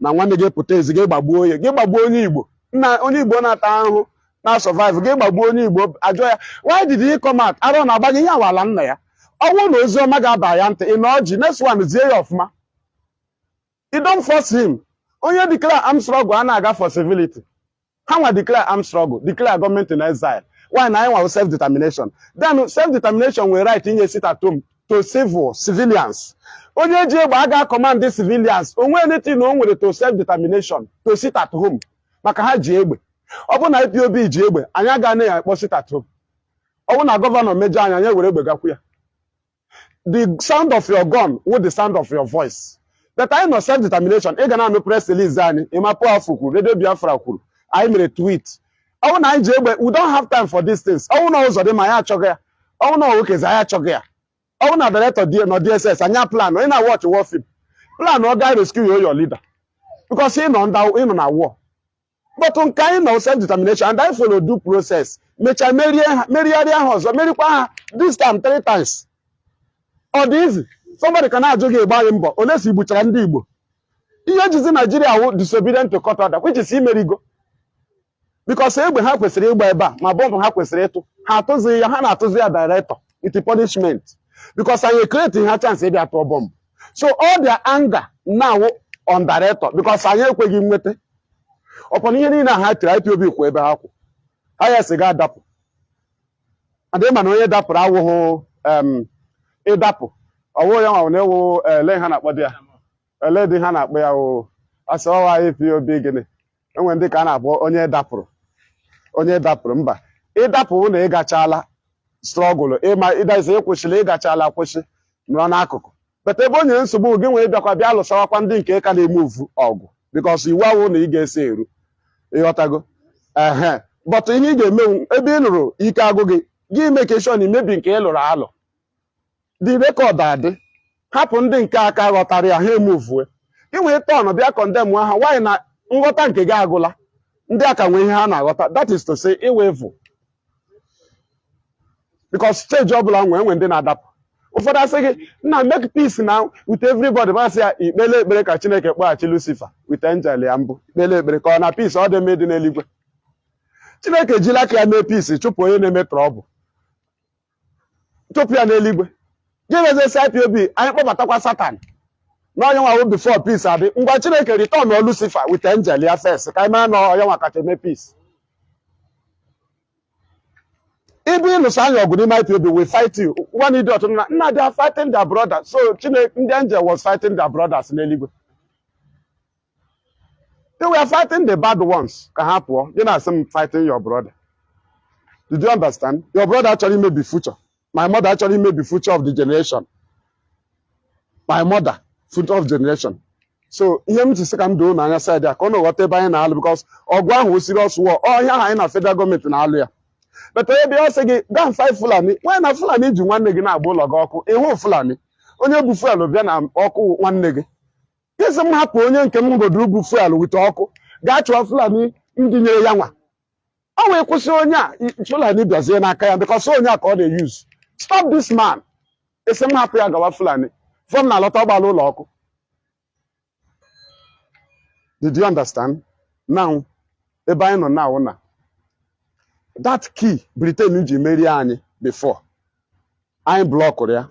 Na nwanne gị pụta ezi gị gbagbuo ya. Gị gbagbuo onye Igbo. Nna onye Igbo na-ata ahụhụ na survive gị gbagbuo onye Igbo ajọ ya why did he come out? Arọ na-agba gị ihe awala nna ya. Ọ bụrụ na ozi ọma ga-aba ya ntị ị nọ ọjị next zie ya ọfụma. You don't force him. Onye declare armed struggle a na-aga for civility. Ha nwa declare armed struggle declare gọọmenti in exile. Why na anyị nwa self determination then self determination nwere right inye sit at to civil civilians. Onye ji egbe aga command civilians. Onwe anything na o nwere to self determination to sit at home. Maka ha ji egbe. Ọ bụrụ na IPOB ji egbe anyị agaghị na ya akpọ sit at home ọ bụrụ na gọvanọ mejọ anyị anyị were egbe gakwu ya. The sound of your gun with the sound of your voice. But anyị nọ self determination ị ga na-anụ press release anyị ịmapụ afọ kwuru redio biafra kwuru anyị mere tweet. Ọ bụrụ na anyị ji egbe we don't have time for these things. Ọ bụrụ na ụzọ dị ma anyị achọghị ya. Ọ bụrụ na nwokezi anyị achọghị ya. Ọ bụrụ na director nọ DSS anya plan ị na-watch war film. Plan ọ ga rescue your leader. Because ị nọ na war. But nke anyị nọ self determination and anyị follow due process. Mechaa merigharịa ha ọzọ merikwa ha this time three times. Ọ dị somebody ka na-ajụ gị ịgba anyị mbọ. Ole si gbuchara ndị Igbo. Ihe ejizi Naijiria wụ disobedient to court order which is imerigo because egbe ha kwesịrị ịgba ebe a ma bọmbụ ha kwesịrị ịtụ. Ha atụzighị ya ha na-atụzi ya director. With punishment. Because anyị create ha chance ịbịa tụọ bọmbụ. So all their anger now on director because anyị ekweghị nweta. Ọkwa ihe niile ha tiri IPOB kwụ ebe ha kwụ ha ya sị ga adapụ adị ma na onye dapụrụ awụhụ em, ịdapụ ọwụ ya nwa na-ewu ele ha na-akpọ dị ya ele dị ha na-akpọ ya wụ asị ọwa IPOB gịnị enwe ndị ka a na-akpọ onye dapụrụ onye dapụrụ mba. Ịdapụ na ịgachala strọgụlụ ịma ịdazi ịkwụsịrị ịgachala akwụsị nọ n'akụkụ bata ebe o nyere nsogbu gị nwere ịbịakwa bịa lụsawakwa ndị nke ka na-eme uvu ọgụ because iwu awụ na ị ga-esi eru ịghọtago. Ehe. But ihe ị ga-emenwu ebe ị lụrụ ike agụ gị gị mekeshọn imebi nke ị lụrụ alụ. Dị rekọd adị. Hapụ ndị nke aka ghọtara ya ha emuvue wee tọn bịa kọndem ha nwaanyị na nghọta nke gị agụla? Ndị aka nwee ihe ha na-aghọta. That is to say iwevu because steji ọbụla nwee nwe ndị na-adapụ. Ụfọdụ asị gị nna make peace na with everybody. Masị ya ikpele ekpere ka chineke kpọghachi lucifer with angel ya mbụ. Ikpele ekpere ka ọ na peace ọ dị mma dị n'eluigwe. Chineke ejila ka ya mee peace chụpụ onye na-eme trọbụl chụpụ ya n'eluigwe. Gị mezesi ipob anyị kpọbatakwa satan. N'onye nwawo before peace adị. Ngwa chineke return lucifer with angel ya first. Ka anyị mara na onye nwa kacha eme peace. Anya ọgụ n'ime IPOB we fight you. One idiot nna they are fighting their brother so Chineke ndị angel was fighting their brothers n'eluigwe they were fighting the bad ones. Ka ha pụọ gị na-asị m fighting your brother. Did you understand? Your brother achọrọ imebi future. My mother achọrọ imebi future of the generation. My mother future of generation. So ihe m ji sị ka m doo n'anya side ya ka ọ na-aghọta ebe anyị na-alụ because ọgụ ahụ serious war. Ọ ihe ahụ anyị na federal gọọmenti na-alụ ya beta onye bịa sị gị gaa five fulani. Nwanyị na fulani ji nwanne gị na-agba ụlọ gị ọkụ. Ịhụ fulani? Onye bu fuel bịa na ọkụ nwanne gị. Isi m hapụ onye nke m godoro bu fuel wite ọkụ. Gaa chụọ fulani ndị nyere ya nwa. Ọ wee kwụsị onye a fulani bịazie n'aka ya because onye a ka ọ na-eyuz stop this man. Isi m hapụ ya gawa fulani. Fọm na alọta ọgbala ụlọ ọkụ. Did you understand? Now ebe anyị nọ now na that key britain ji merie anyị before. Anyị blọkụrụ ya.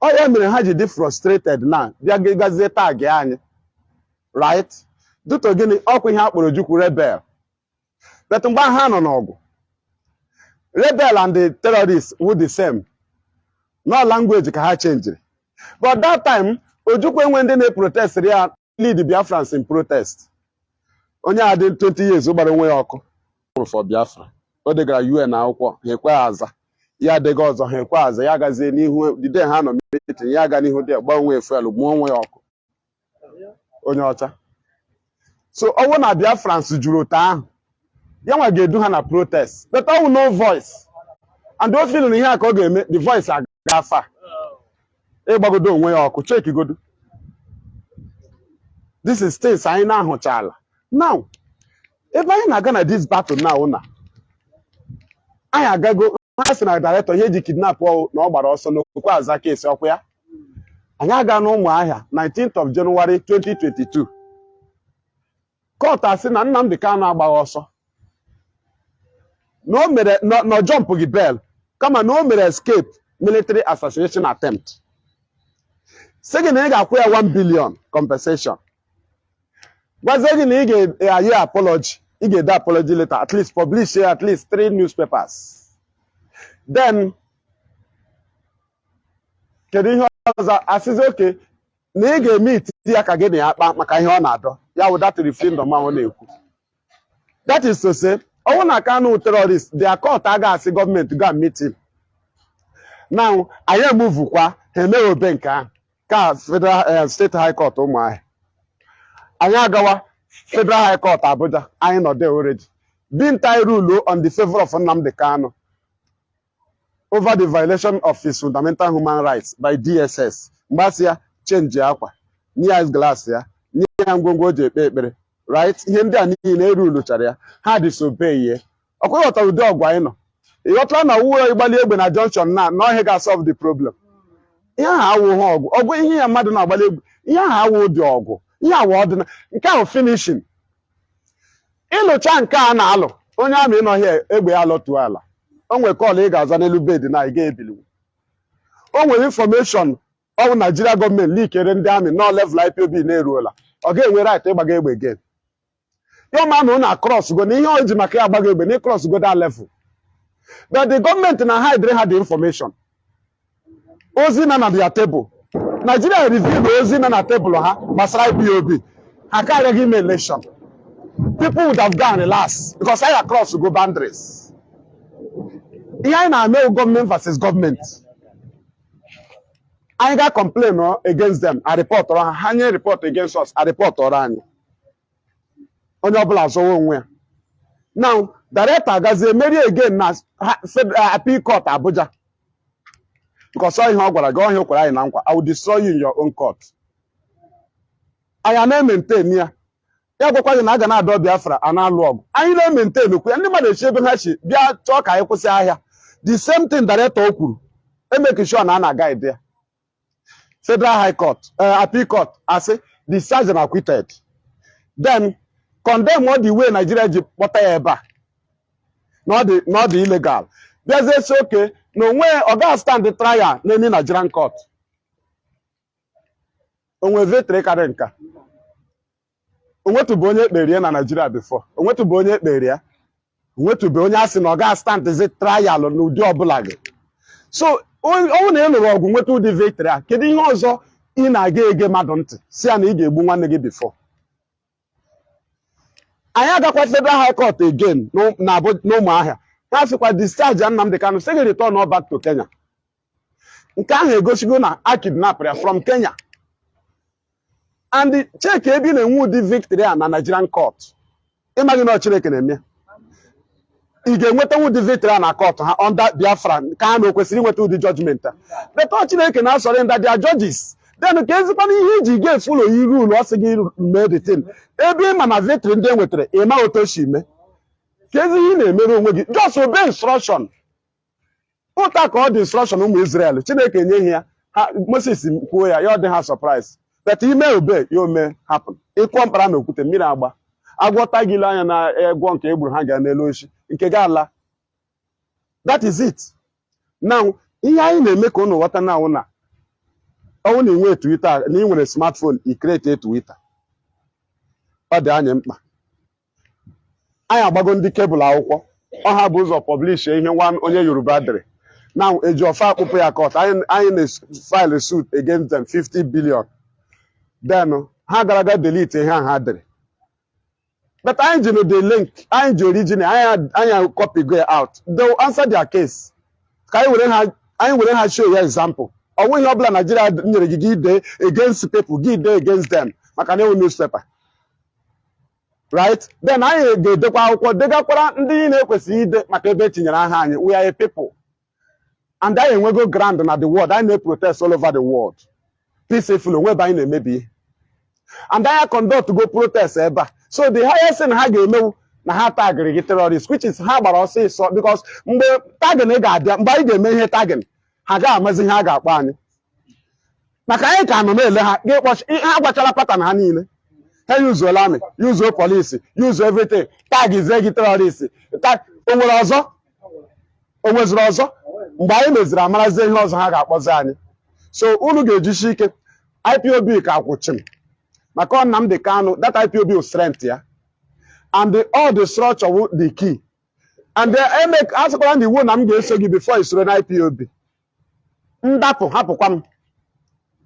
Ọ mere ha ji dị frustrated na bịa gazie tag anyị. Right? Duto gịnị? Ọkwa ihe a kpọrọ Ojukwu rebel. But mgbe ha nọ n'ọgụ rebel and the terrorists were the same. No language ka ha changiri but that time Ojukwu enwe ndị na-protest ya lead Biafrans in protest. Onye a dị 20 years gbara onwe ya ọkụ. For Biafra. O degara UN akwụkwọ ha ekwe aza. Ya adịghị ọzọ ha ekwe aza. Ya gazie n'ihu dide ha nọ meeting ya aga n'ihu dị gba onwe fuel gbuo onwe ya ọkụ. Onye ọcha. So ọnwụ na Biafrans juru otu ahụ ya nwa ga-edu ha na protest. But ọnwụ no voice. And o feel na ihe a ka ọ ga-eme the voice aga afa. Ịgbagodo onwe ya ọkụ chekigodo this is things anyị na-ahụchala now ebe anyị na-aga na this battle now na anyị agago ha sị na director ihe ji kidnap ọ na ọ gbara ọsọ n'okwu aza kesi ọkwa ya. Anyị aga n'ụmụahịa 19th of January 2022 court asị na Nnamdi Kanu agbaghị ọsọ. Na o mere na jump gị bel kama na o mere escape military assassination attempt. Sị gị na ị ga-akwụ ya 1 billion compensation. Gwazie gị na ị ga-aye apology. Ị ga-ede apology letter at least publish at least three newspapers. Then kedu ihe ọzọ? Asịzi oke na ị ga-eme ititi ya ka gị na ya kpa maka ihe ọ na-adọ. Ya wụ that referendum ahụ na-ekwu. That is to say ọnwụ na Kanu terrorist their court agaghị asị gọọmenti go and meet him. Now anyị emuvukwa ha emeghị obe nke ahụ ka federal steeti high court ụmụahịa. Anyị agawa federal high court abuja. Anyị nọ there already binta rule on the favor of Nnamdi Kanu over the violation of his fundamental human rights by DSS mgbasị ya chenji akwa. Nye ya glass ya. Nye ya ngwongwo o ji ekpe ekpere. Right? Ihe ndị a niile eruluchara ya. Ha disobey ihe ọkwa ị ghọtara ụdị ọgwụ anyị nọ. Ịghọtara na uwe ịgbali egbe na junction na na ọhịa ga-solve the problem? Ihe ahụ awụghị ọgwụ. Ọgwụ ihe ya mmadụ na-agbali egbe. Ihe ahụ awụ dị ọgwụ. Ihe awa ọdịna nke ahụ finishin ịlụcha nke a na-alụ onye amị ịnọghị egbe ya lọtuo ala. O nwere kọọlụ ị ga-aza n'elu bed na ị ga-ebili o nwere infọmeshọn ọwụ naijiria gọọmenti likere ndị amị nọ level IPOB na-eruola. Ọ ga-enwe right ịgbaga egbe gen ya na ụna cross go na ihe o ji maka ya agbaga egbe na cross go that level. But the gọọmenti na hide ha the information. Ozi na na their table. Nigeria reveal ozi na na tebụl ha gbasara IPOB ha karịghị ime election. People would have gone last because anyị across go boundaries. Ihe anyị na-eme gọọmenti versus gọọmenti anyị ga complain against them. A report ha. Ha nye report against us. A report anyị. Onye ọbụla zọwa onwe ya. Now director gazie merie again na uh, appeal court abuja. Because ọ ihe ọ gwara gị ọhịa o kwere anyị na nkwa. I will destroy you in your own court. Anyị na-ementain ya ya gwakwa gị na a ga na-adọ biafra a na-alụ ọgụ. Anyị na-ementain okwu ya. Ndị mmadụ echi ebe ha si bịa chọọ ka anyị kwụsị ahịa. The same thing director o kwuru. Emeki sure na a na-aga ya. Federal high court uh, appeal court asị the sergeant acquitted. Then condemn all the way Nigeria ji kpọta ya ebe a. Na ọ dị illegal. Bịazie si oke na onwe ọ ga stand trial n'emi Nigerian court. Onwe vetri karị nka. Onwetụbụ onye ekpere ya na Nigeria before. Onwetụbụ onye ekpere ya. Onwetụbụ onye a sị na ọ ga standzi trial n'ụdị ọbụla gị. So ọ bụrụ na ị lụrụ ọgụ nweta ụdị victory a kedu ihe ọzọ ị na-aga ege mmadụ ntị? Si ya na ị ga-egbu nwanne gị before. Anyị agakwa federal high court again n'ụmụahịa. Ha sịkwa discharge Nnamdi Kanu sị gị return all back to Kenya. Nke ahụ egosigo na a kidnapụrụ from Kenya. And cheki ebe ị na-enwe ụdị victory a na Nigerian court ịmaghị na ọ Chineke na-eme. Ị ga-enweta ụdị victory a na court ha under Biafra ka ha na o kwesịrị inweta ụdị judgment a. Beta Chineke na-asọrọ ndị dia judges. Then ka ezikwana ihe iji ga-efulo yi rule ọ sị gị mee the thing. Ebe ị ma na victory ndị e nwetara ị ma otu o si mee. Ezi ihe ị na-emere onwe gị just obey instruction. Ụta ka ọ dị instruction ụmụ Israel. Chineke nye ya ha Moses kwuo ya ya ọ dị ha surprise. But ime obe ya ome happen. Ịkụọ mkpara na okwute mmiri agba. Agwọta gị ile anya na egwọ nke egburu ha ga n'elu oshi nke ga ala. That is it. Now ihe anyị na-eme ka unu ghọta na na ọnwụ na inwe Twitter na ị nwere smartphone i create Twitter. Ọ dị anyị mkpa. Anyị agbago ndị kebụl akwụkwọ. Ọha bụ ụzọ publish ihe nwa onye Yoruba dere. Na eji ọfa akpụpụ ya court anyị na-file suit against them 50 billion. Then ha gara aga delete ihe ahụ ha dere. But anyị ji the link anyị ji original anyị copy go out. They will answer their case. Ka anyị were ha anyị show ya example. Ọ nweghị ọbụla Nigeria nyere gị gị dee against people gị dee against them. Maka na ewu newspaper. Right? Then anyị ga-edekwa akwụkwọ degakwara ndị niile ekwesịghị ide maka ebe etinyere aha anyị. We are a people. And anyị enwego grand na the world. Anyị na-protest all over the world. Peacefully onwe ebe anyị na-emebi. And anyị conduct go protest ebe a. So the highest thing ha ga-emewu na ha tagịrị gị terrorist which is ha gbara ọsịsọ because mgbe tagin ga-abịa mgbe anyị ga-eme ihe tagin ha ga-amazi ihe ha ga-akpọ anyị. Maka anyị ka nọ na-ele ha gị kpọchi ha gwachala patan ha niile. Ha yuzuola amị yuzuo polisi yuzuo everything. Tagizie gị terrorist tag o nwere ọzọ? O ọzọ? Mgbe anyị meziri amarazie ihe ọzọ ha ga-akpọzi anyị. So unu ga-ejisi ike IPOB ka kwụchim maka ọ Nnamdi Kanu that IPOB strength ya. And the, all the structure the key. And eme asịkwara ndị iwu na m ga-eso gị before isoro na IPOB ndapụ hapụkwa m.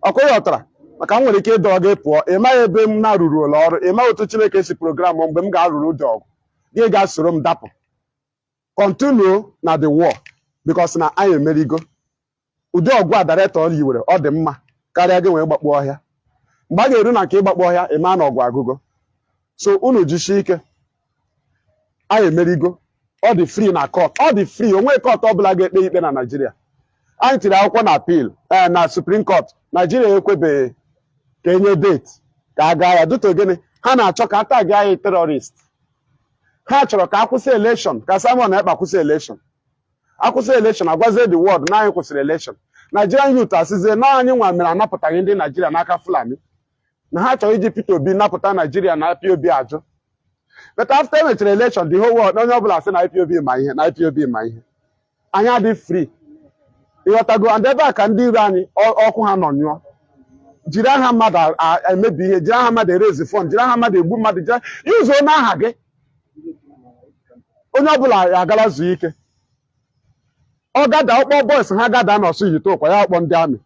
Ọkụ ọtara. Maka m nwere ike ịdọ gị pụọ ị maghị ebe m na-arụrụ ụlọ ọrụ ị maghị otu Chineke si programụ mgbe m ga-arụrụ ụdị ọgụ. Gị ga-soro m dapụ. Continue na the war because na anyị emerigo. Ụdị ọgụ a director yiwere ọ dị mma karịa gị wee gbakpọ ọhịa. Mgbe a ga-eru na nke ịgbakpọ ọhịa ịma na ọgụ agụgo so unu jisie ike. Anyị emerigo. Ọ dị free na court. Ọ dị free. Onwe court ọbụla ga-ekpe ikpe na Naịjirịa anyị tiri akwụkwọ na appeal ee na Supreme Court. Naịjirịa ekwebeghị. Ka enye date. Ka a gaa ya dịta ogene ha na-achọ ka a tag anyị terrorist. Ha chọrọ ka akwụsị election ka Simon Ekpa kwụsị election. Akwụsị election agwazie the world na anyị kwụsịrị election. Nigerian youth asịzie na anyị nwa mere anapụtaghị ndị Naijiria n'aka Fulani. Na ha chọrọ iji Peter Obi napụta Naijiria na IPOB ajụ. But after emechara election the whole world onye ọbụla sị na IPOB ma ihe na IPOB ma ihe. Anyị adị free. Ịghọtago and ebe a ka ndị iro anyị ọkụ ha nọ nyụọ. Jiri aha mmadụ emebi ihe jiri aha mmadụ erezi fọn jiri aha mmadụ egbu mmadụ jiri yuzuo n'aha gị. Onye ọbụla agala zuo ike. Ọ gada ọkpọ bọis ha gada n'ọsụ yite ụkwa ya ọkpọ ndị amị.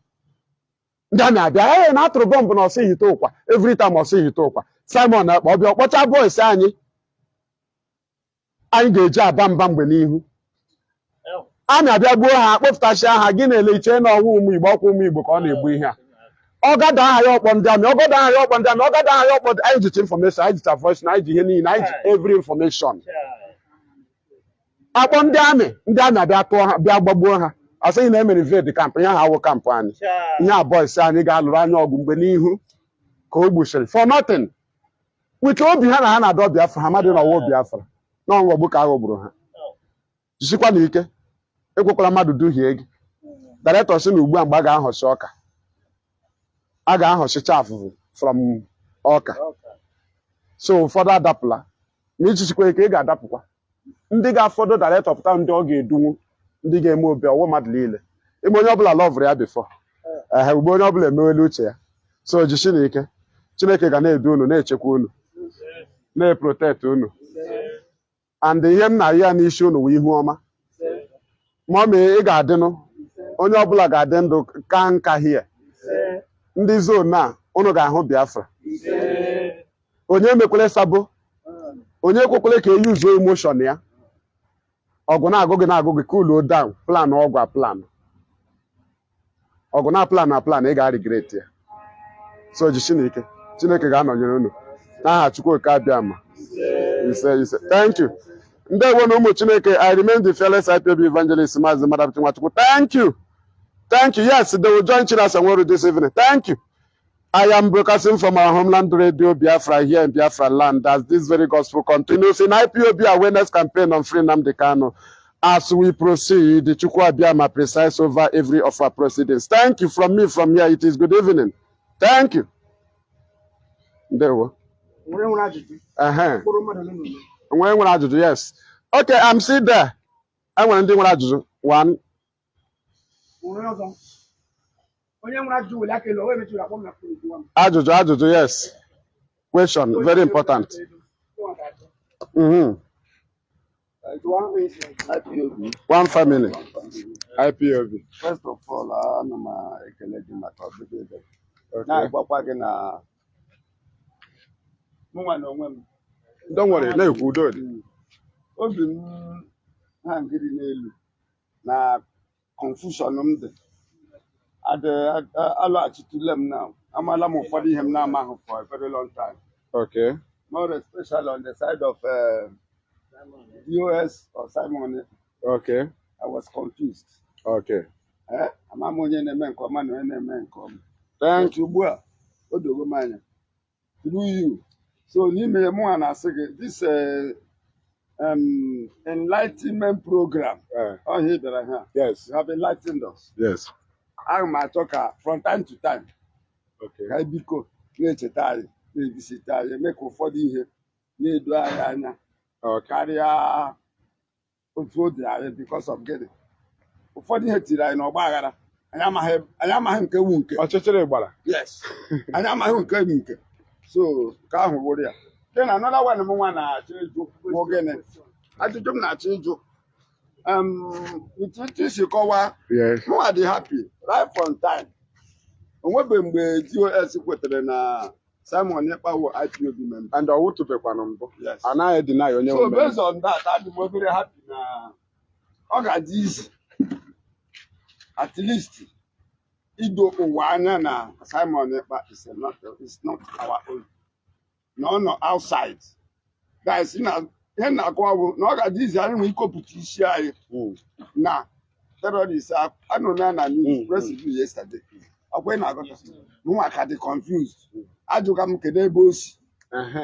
Ndị amị abịa ee na atụrụ bọmbụ n'ọsụ yite ụkwa every time ọsụ yite ụkwa. Simon Ekpa ọbịa ọkpọcha bọis anyị. Anyị ga-eji aba mba mgbe n'ihu. Amị abịa gbuo ha kpọpụtachia ha gị na-ele iche na ọnwụ ụmụ Igbo ọkwa ụmụ Igbo ka ọ na-egbu ihe a. ọgada aha ya ọkpọ ndị amị ọgada aha ya ọkpọ ndị amị ọgada aha ya ọkpọ anyị jicha information anyị jicha voice na anyị ji ihe niile anyị ji every information. Akpọ ndị amị ndị amị abịa tụọ ha bịa gbagbuo ha. Asịghị na emere invade kamp ihe ha awụ kampụ anyị. Ihe a boys anyị ga-alụrụ anya ọgụ mgbe n'ihu ka o gbuchiri. For nothing. Wike obi ha na ha na-adọ biafra ha amadị na ọwụ biafra na ọghọgbu ka aghọgburu ha. Jisikwa na ike ekwekwara mmadụ duhie gị. Director sị na ugbu a mgbe a ga-ahọchi ọka. A ga-ahọchicha afụfụ from ọka. So ụfọdụ adapụla. Ma ichichikwa ike ị ga-adapụkwa. Ndị ga-afọdụ director pụta ndị ọ ga-edunwu ndị ga-eme obi ọwụ mmadụ niile. Ime onye ọbụla lọvụrụ ya bifọ ehe ugbo onye ọbụla emewela uche ya. So jishi chineke. Ga na-edu unu na-echekwa unu na-eprotect unu. And ihe m na-ayị ya n'isi unu wụ ihu ọma. Ma ọ mee ị ga-adịnụ. Onye ọbụla ga-adị ndụ ka nka hie ndị zon a unu ga-ahụ biafra. Onye emekwele sabo onye ekwekwele ka eyuzuo emoshon ya? Ọgụ na-agụ gị na-agụ gị cool down plan ọgwụ plan. Ọgụ na plan na plan ị ga-regret ya. So jishi na ike chineke ga-anọnyere unu. N'aha chukwu oke abịa ma ise ise. Thank you. Ndewo na ụmụ chineke i remain the fearless IPOB evangelist maazị madapụchi nwachukwu. Thank you. Thank you yes they will join Chinas Anworu this evening thank you I am broadcasting from our homeland radio Biafra here in Biafra land as this very gospel continues in IPOB awareness campaign on Free Nnamdi Kanu. As we proceed, Chukwu Abiyama presides over every of our proceedings. Thank you from me from here. It is good evening. Thank you. Ndewo. nwere nwere nwere ajụjụ, yes. Okay, I'm still there. Enwere ndị nwere ajụjụ. One. Ọzọ onye nwere ajụjụ were aka elu o wee mechiri akpọ m na Ajụjụ, ajụjụ, yes. Question, very important. Mhm. IPOB. One family. IPOB. First of all, ana m ekele gị maka ọbịbịa ebe. Okay. Na-agwakwa gị na mụnwa na onwe m Don't worry, na-ekwu udo dị. obi m ha ngiri n'elu na confusion m dị. Adị m na amala m ụfọdụ ihe m na-amaghị for a very long time. Okay. more especially on the side of uh, DOS or Simon Okay. I was confused. Okay. eh ama m onye na-eme nke ọma na onye na-eme nke ọma. Thank But ugbu a o dogo m anya. Through you. So n'ime ya mụnwa na-asị gị this uh, um, enlightenment program. Ọhịa ị bịara ha. You have enlightened us. Yes. aga m achọ ka from time to time. Okay. ka biko na-echeta anyị na-ebisite anyị eme ka ụfọdụ ihe na-edo anyị anya. Karịa otu o dị anyị because of gịnị? Ụfọdụ ihe tiri anyị n'ọgba aghara anyị amaghị nke wu nke. Ọchịchịrị gbara. yes. Anyị amaghị nke bụ nke. So nke ahụ wụrụ ya. Na anọda wan m nwa na-achọ ịjụ bụ gịnị ajụjụ m na-achọ ịjụ ntụtụ isi kọwaa Yes. mụnwa dị happy right from time. O nwebeghị mgbe dos kwetere na simon ịkpawo ipob member. And ọ wụtụbekwanụ mbụ. yes. Anaghị deny onye so based on that adị m obere happy na ọ ga-adị izi at least ido ụwa anya na simon not, is not our own. Na ọ nọ outside. Guys ihe na-akọwa bụ na ọ ga-adị izi anyị nwee ikopụta isi anyị Mm. na terrorist anụrụ ya na news Mm, review yesterday. Ọkwa ị na-agụta mụnwa ka dị confused. Ajụga m kedu ebe o si.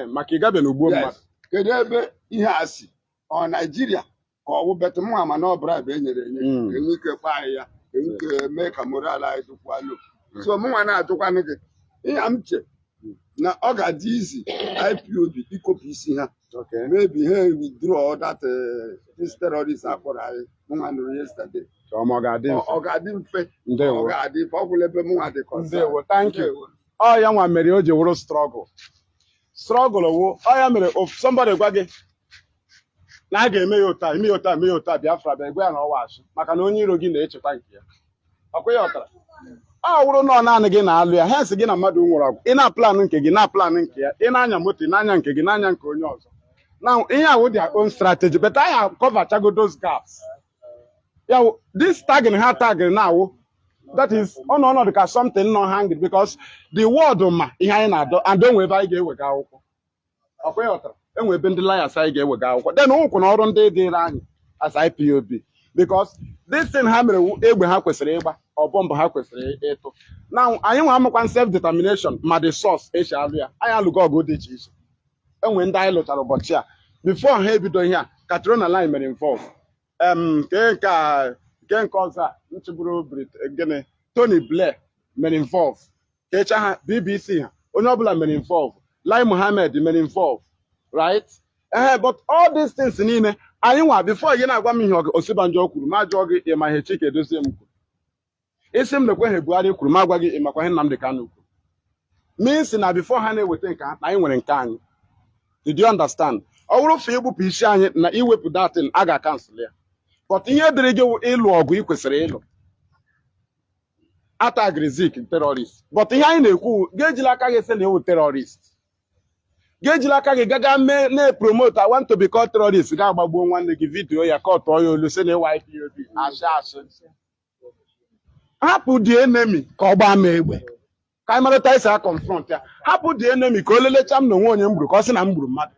Maka ị gabeghị ugbo mmadụ. Kedu ebe ihe a si. Ọ naijiria ka ọ bụ betụ mụ ama na ọ bribe e nyere enye. Mm. enwe ike kpaa anyị ya. Enwe ike mee ka moral anyị dịkwa lo so mụnwa na-ajụkwanụ gị. Ihe m che na ọ ga-adị izi ipob ikopụ isi ha Okay. maybe ha withdraw that uh, this terrorist akpọrọ anyị mụnwa nụrụ yesterday ọ ga-adị mfe. ọ ga-adị mfe ọ ebe mụnwa dị. Ọ ya nwa mere o ji wụrụ strọgụl. Strọgụl wụ ọ ya mere of somebody gwa gị na a ga-eme ya ụta eme ya ụta eme ya ụta Biafra bịa gwa ya na ọwa achị maka na onye iro gị na-echeta nke ya. Ọkwa ya ọtara. Ọ wụrụ na ọ naanị gị na-alụ ya hensị gị na mmadụ nwụrụ ọgwụ ị na-aplanụ nke gị na-aplanụ nke ya. Ị na-anya moto ị na-anya nke gị na-anya nke onye ọzọ. na ihe awụ their own strategy but anyị cover chago those gaps. Ya this tagging ha tagging na awụ that is ọ nọ ọnọdụ ka something nọ hanging because the word ma ihe anyị na-adọ and onwe ebe anyị ga-ewega akwụkwọ. Ọkwa ị ghọtara enwe ebe ndị liars anyị ga-ewega akwụkwọ. Then ụkwụ na ọrụ ndị dịrị anyị as IPOB because this thing ha mere egbe ha kwesịrị ịgba. Ọ bọmbụ ha kwesịrị ịtụ. Na anyị nwa amụkwa self determination ma the source esi alụ ya. Anyị alụgo ọgụ dị iche iche. Enwe ndị anyị lụchara ụbọchị a. Before ha ebido ihe a Katrina line mere involve. Nke nke ọzọ a nchịburu Brit gịnị? Tony Blair mere involve. Kecha ha BBC ha onye ọbụla mere involve. Lai Mohammed mere involve right? Ehe but all these things niile anyị nwa before gị na-agwa m ihe Osibanjo kwuru ma jụọ gị ịma ihe Chike Edozie m kwuru? Isi m lekwe ha Buhari kwuru ma gwa gị ịmakwa ihe Nnamdi Kanu kwuru. Means na before ha na-eweta nke na anyị nwere nke anyị. Did you understand? Ọ bụrụ fa igbupụ isi anyị na iwepụ datin a ga-akansụl ya. But ihe dịrị gị ịlụ ọgụ ị kwesịrị ịlụ. Atagrizik terrorist. But ihe anyị na-ekwu ga-ejila aka gị sị na ewu terrorist. Ga-ejila aka gị gaga mee na-epromote I want to be ga-agbagbuo nwanne gị vidiyo ya ka ọ tụọ ya olu sị na ịwa IPOB ashị ashị hapụ the enemy ka ọ gbaa m egbe. Ka anyị marịta isi a ya. Hapụ the enemy ka o lelecha m na onwe onye m gburu ka ọ sị na m gburu mmadụ.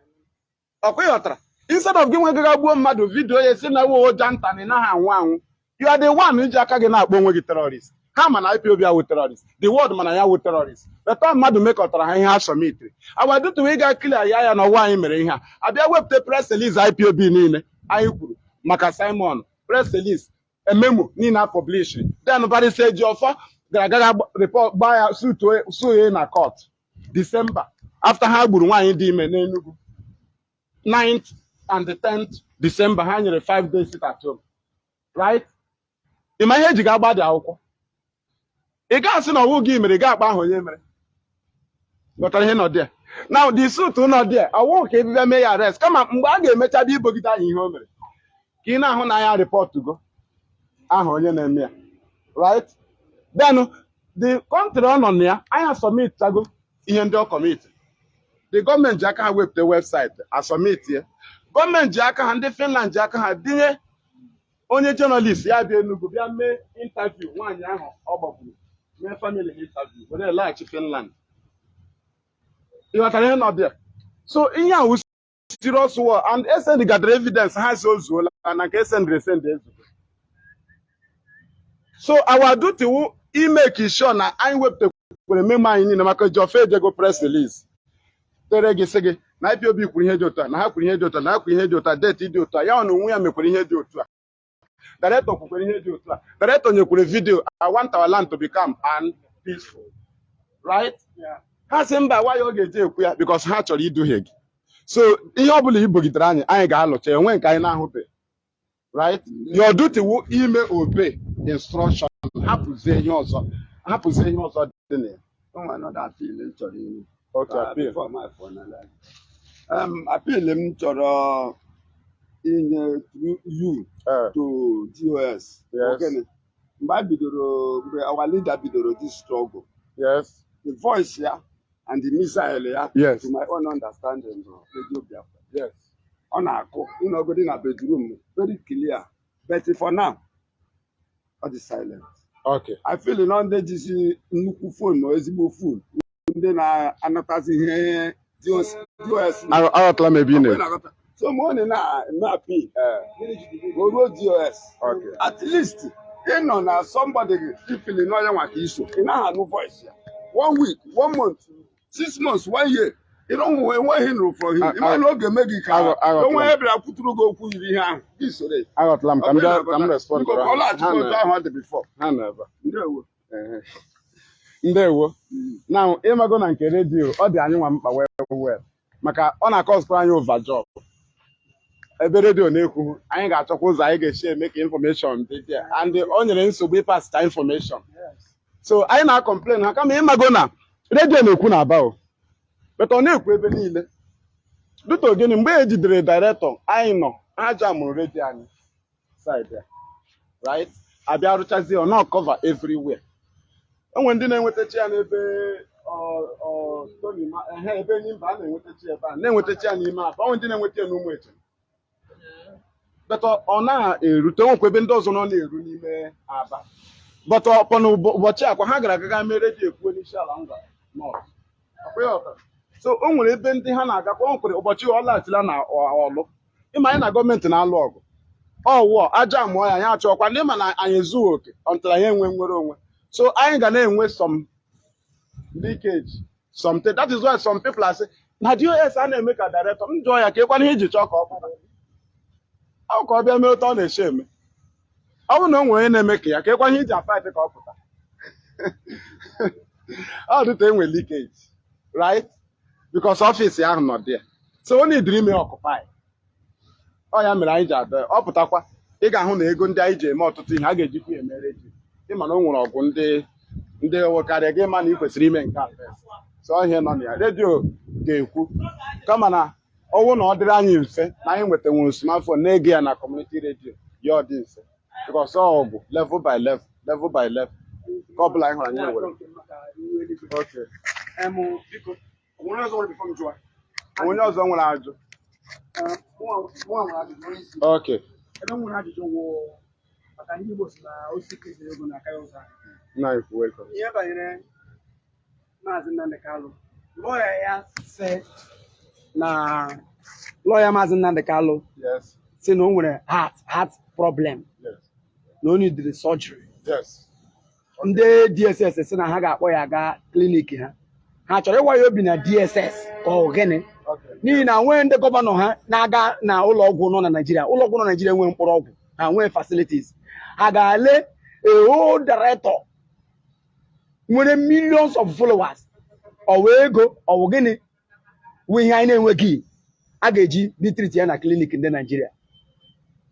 Ọkwa ị ghọtara instead of gị nwe gaga gbuo mmadụ vidiyo ya si na wo ụja nta na ị anwụ anwụ. You are the one iji aka gị na-akpọ onwe gị terrorist. Ha ma na IPOB awụ terrorist. The world mana ya wụ terrorist. Leta mmadụ mekọtara ha ihe ha sọmitiri agbadutuwe ịga kilia ya ya na ọwa anyị mere ihe a. Abịa wepụta press release IPOB niile anyị kwuru maka Simon press ememo niile a publish. Then barịsa eji ọfọ gara report gbaa ya suye na court. December after ha gburu nwaanyị dị ime n'Enugu. 9th and the 10th December ha nyere 5 days at home. Right? Ịma ihe eji ga-agba dị akwụkwọ? Ị ga-asị na ọwụ gị mere ga-akpa ahụ onye mere. Ghọtara ihe nọ dị na the suit nọ dị ọwụ ka ebibia mee ya arrest. Kama mgbe a ga-emecha bịa ibogide anyị ihe o mere. Ka ị na-ahụ na ya report go. Aha onye na-eme ya. Right? Then the country ọ nọ na ya anyị submit chago ihe ndị ọ commit the gọọmenti ji aka ha wepụta webụsaịtị asọmit ya. Gọọmenti ji aka ha ndị Finland ji aka ha dinye onye jọnalist ya bịa Enugu bịa mee intaviu nwaanyị ahụ ọ gbagburu mee famili intaviu were laghachi Finland. Ịghọtara ihe nọ there so ihe a wụ serious war and esend evidence ha si ozuola na nke esendịrị esendị ezugo so our duty wụ imeki sure na anyị wepụtakwere memo anyị niile maka Geoffrey ejego press release. Tere gị sị gị na IPOB kwuru ihe dị otu a na ha kwuru ihe dị otu a na ha kwuru ihe dị otu a deeti dị otu a ya na onwe ya mekwere ihe dị otu a. Director kwukwere ihe dị otu a. Director nyekwere vidio I want our land to become and peaceful. Right? Ha sị mba nwa ya ọ ga-eji ekwu ya? Because ha chọrọ iduhie gị. So ihe ọ bụla ibogidere anyị anyị ga-alụcha enwe nke anyị na-ahụbeghị. Right? Your duty wụ ime obey instruction. Hapụzie ihe ọzọ hapụzie ihe ọzọ dị na ya appeal. m chọrọ. Okay, inye you Eh, to GOS. Mgbe a bidoro mgbe our leader bidoro this struggle, yes. The voice ya and the missile ya Yes. to my own understanding Radio Biafra. yes Ọ na-akụ ịnọgodi na bedroom very clear. But for now ọ dị silent. okay I feel na ndị jizi nnukwu fon na ezigbo fon ndị na-anatazi ihe DOS aghọtala m ebe ị na na-aghọta. so ma ọ na na-apị o ruo DOS Okay. at least ịnọ na somebody ifili n'ọnya nwa ka iso. Ị naghị anụ voice ya. One week one month six months one year. ị enweghị nụrụ from him. Ịma na oge eme gị ka onwe ya bịara kwuturu gị okwu yiri ihe ahụ. Gị soro aghọtala m ka m respond ọ laghachikwa otu ahụ ọ dị before. ha nọ ebe a. Ndewo. Ndewo na ịmago na nke redio ọ dị anyị nwa mkpa wee maka ọ na-akọsụkwara anyị overjob ebe redio na-ekwu anyị ga-achọkwa ụzọ anyị ga-esi eme ka infọmeshọn dị dị and o nyere nsogbu ịpasịta infọmeshọn so anyị na-akọmplen ha kama ịmago na redio na-ekwu na aba o. beta ọ na-ekwu ebe niile duto gịnị mgbe e jidere dairetọ anyị nọ aja mụrụ redio anyị ya right? Abịa rụchazie ọ everywhere. Enwe ndị na-enwetachi ya n'ebe ebe enyi mba a na-enwetachi ebe a na-enwetachi ya n'ime aba. Onwe ndị na-enweta ya n'ụmụ eche beta ọ na-erute nwekwa ebe ndị ọzọ nọ na-eru n'ime aba. But ọpọna ụbọchị akwa ha gara agaga mee redio ekwuo n'isi ala ngwa North. Ya so o nwere ebe ndị ha na-agakwa o nwekwara ụbọchị ọ laghachila na ọlụ ịma anyị na gọọmenti na-alụ ọgụ. Ọwụọ aja mụọ ya anyị achọkwa. Ndị ma na anyị ezughị oke ọntara anyị enwe nwere onwe. So anyị ga na-enwe some leakage something that is why some people are na dos a na-eme ka director m jụọ ya ka ịkwana iji chọọ ka ọ bụrụ. Ọ ka ọ bịa mee otu ọ na-eche eme. Ọ bụrụ na o nwere onye na-eme ka ya ka ịkwana iji afight ka ọ pụta. <laughs> Ọ dịta enwe leakage right? Because ọfịs ahụ nọ there. So o need ime occupy. Ọ ya mere anyị ji ada ọ pụtakwa ị ga-ahụ na ego ndị anyị ji eme ọtụtụ ihe a ga-ejikwa ya eme redio ịma na o nwere ọgwụ ndị ndị nwekarịa gị ma na ị kwesịrị ime nke a. So ihe nọ na ya redio ga-ekwu kama na ọnwụ na ọ dịrị anyị mfe na anyị nwetanwuru smartphone na-ege ya na community radio. Ya ọ dị mfe. Because ọ ọgwụ level by level level by level. Ka ọ bụla anyị hụrụ anyị nwere. Onye ọzọ nwere ajụ okay ebe nwere ajụjụ wụ maka ndị Igbo si na kesịrị ego ya ụzọ ihe banyere maazị Nnamdị Kalụ lọya ya sị na lọya maazị Nnamdị Kalụ si na o nwere heart heart problem. Na o nidiri yes. Ndị DSS si na ha ga-akpọ ya gaa klinik ha. Ha chọrọ ịwa ya obi na DSS ka ọ gịnị? N'ihi na nwee ndị gọvanọ ha na-aga na ụlọ ọgwụ nọ na Naịjirịa ụlọ ọgwụ nọ na Naịjirịa nwee mkpụrụ ọgwụ ha nwee facilities. Ha ga-ale eho director nwere millions of followers. Ọwụ ego ọwụ gịnị? Wụ ihe anyị na-enweghị. A ga-eji bitriti ya na klinik ndị Naịjirịa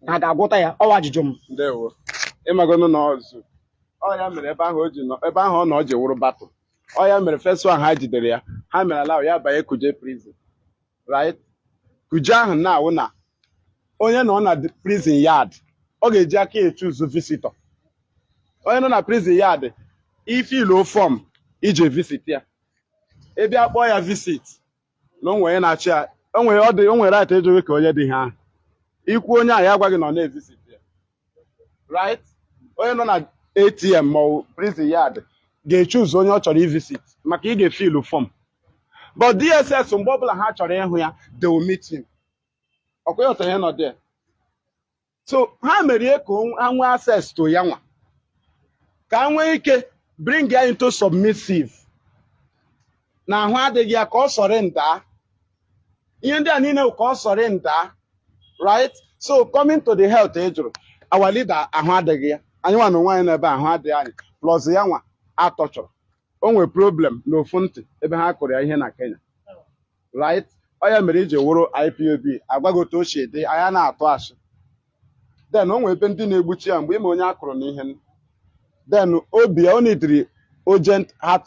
ha ga-agwọta ya. Ọwa ajụjụ m. Na ọzụ ọ ya mere ebe ahụ ọ nọ ọ ji wụrụ batụ ọ mere first one ha jidere ya ha mere ala ya banye kuje prison right? Kuje ahụ na-awụ na onye nọ na prison yard ọ ga-eji aka echuzu visitor. Onye nọ na prison yard ifiluo fọm ije visit ya. Ebe a kpọọ ya visit na onwe onye na-achị ya o nwere ọ dị o nwere right ka onye dị ha. Ahụ ikwu onye a ya gwa gị na na-evisit ya right? Onye nọ na atm ma ọ bụ prison yard ga-echuzu onye ọ chọrọ ivisit maka ị ga-efilu fọm but dss mgbe ọbụla ha chọrọ ịhụ ya they will meet him. Ọkwa ihe nọ there. So ha merie ka o- ha nwee access to ya nwa. Ka ha nwee ike bring ya into submissive. Na ahụ adịghị ya ka ọ sọrị ndaa ihe ndị a niile ka ọ sọrị ndaa right? So coming to the health ị jụrụ our leader ahụ adịghị ya. Anyị nwa na onwe anyị n'ebe ahụ adịghị anyị. Plus ya nwa atọchọrọ o nwere problem n'ofu ntị ebe ha kụrụ ya ihe na Kenya. Right? Ọ ya mere iji wụrụ IPOB agwaghị otu o si dị anya na-atụ asị. Then o ebe ndị na-egbuchi ya mgbe ime onye akụrụ n'ihe then obi ya o nidiri urgent heart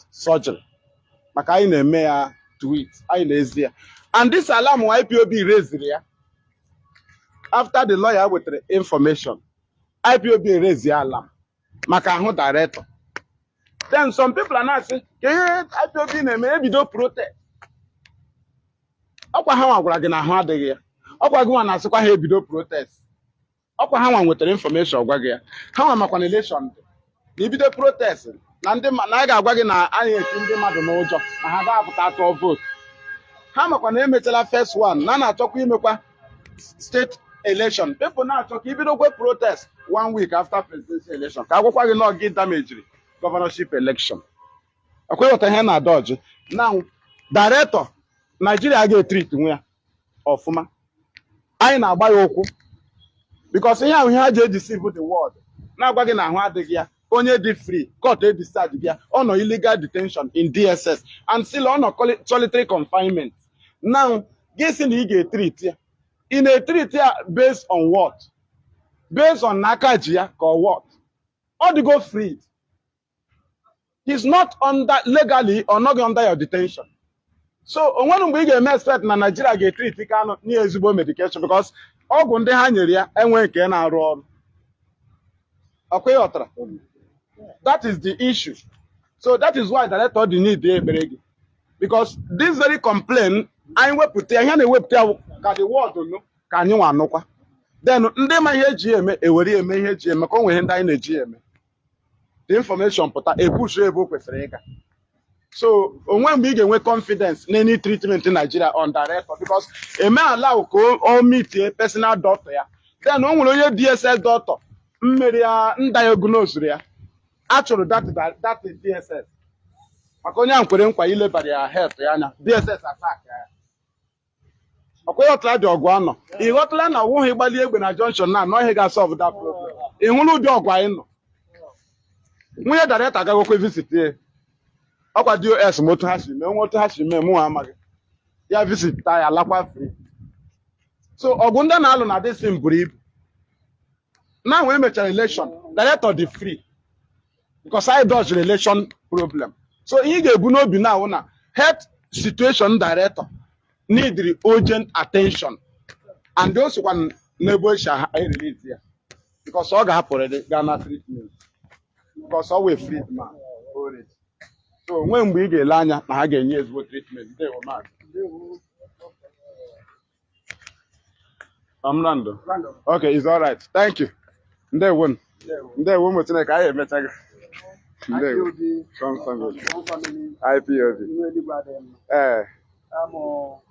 maka anyị na-eme ya tweet anyị na-ezi ya. And this alarm IPOB reziri ya. After the lawyer wetara information IPOB ya alarm. Maka ahụ director. Then some people are na-asị ka ihe IPOB na-eme ebido protest. Ọkwa ha gwara gị na ahụ adịghị ya. Ọkwa gị nwa na-asịkwa ha ebido protest. Ọkwa ha nwetara information gwa gị ya. Ha makwa na election dị. Na ibido protest na ndị na a ga-agwa gị na a na-eti ndị mmadụ n'ụjọ na ha ga-apụta tụọ vootu ha makwa na emechala first one na na-achọkwa imekwa state election. People na-achọ ka ibidokwe protest one week after presidential election ka agwakwa gị na ọ gị damejiri governorship election. Ọkwa ịghọta ihe na dọji na director naijiria ga-etrit nwe ya ọfụma anyị na-agba ya ụkwụ because ihe ahụ ihe ha ji edeceive the world na-agwa gị na ahụ adịghị ya. Onye dị free court gị ya. Ọ nọ illegal detention in dss and still ọ nọ solitary confinement. Now gị sị na ị ga-etrit ya. Ị na-etrit ya based on what? Based on n'aka ji ya ka ọ what? Ọ dịgo free he's not under legally or not under your detention. So o nwere mgbe ị ga-eme expect na Nigeria ga-etrit Kanu nye ezigbo medication because ọgwụ ndị ha nyere ya enweghị nke na-arụ ọrụ. Ọkwa ị ghọtara that is the issue. So that is why director dị need ekpere gị. Because this very complaint anyị wepụta ihe na-ewepụta ka the world nụ ka anyị nwa anụkwa then ndị ma ihe eji eme ewere eme ihe eji eme ka o nwere anyị na-eji eme. Information pụta epush ebe o kwesịrị ịga. So onwe mgbe ị ga-enwe confidence na any treatment Nigeria on director because eme allow ka o- meet personal doctor ya. Then o nwere onye DSS doctor mmeri ya ndiagnosed ya a chụrụ that DSS maka onye ahụ kwere nkwa ilebara ya health ya anya DSS attack ya. Ọkwa ị ghọtara dị ọgụ anọ. Ị ghọtara na ọwụghị ịgbali egbe na junction na anọ ihe ga-asọlve that problem. Ị hụrụ ụdị ọgụ anyị nọ. Nwunye director agagokwe visit ya. Ọkwa dos ma otu ha si mee nwe otu ha si mee mụ nwa amaghị. Ya visit ta ya lakwa free. So ọgụ ndị na-alụ na disin buru ibu. Na wee mechara election director dị free. Because I dodge election problem. So ihe ga-ebu n'obi na awụ na health situation director need urgent attention. And o n'ebe o si release ya. Because ọ ga-apụrịrị Ghana treatment because ọ wee free man already. so onwe mgbe ị ga-ele anya na ha ga-enye ezigbo treatment ndewo maazị Amrando. Okay, it's all right. Thank you. Ndewo. Ndewo ụmụ Chineke anyị emechago. Ndewo. IPOB, From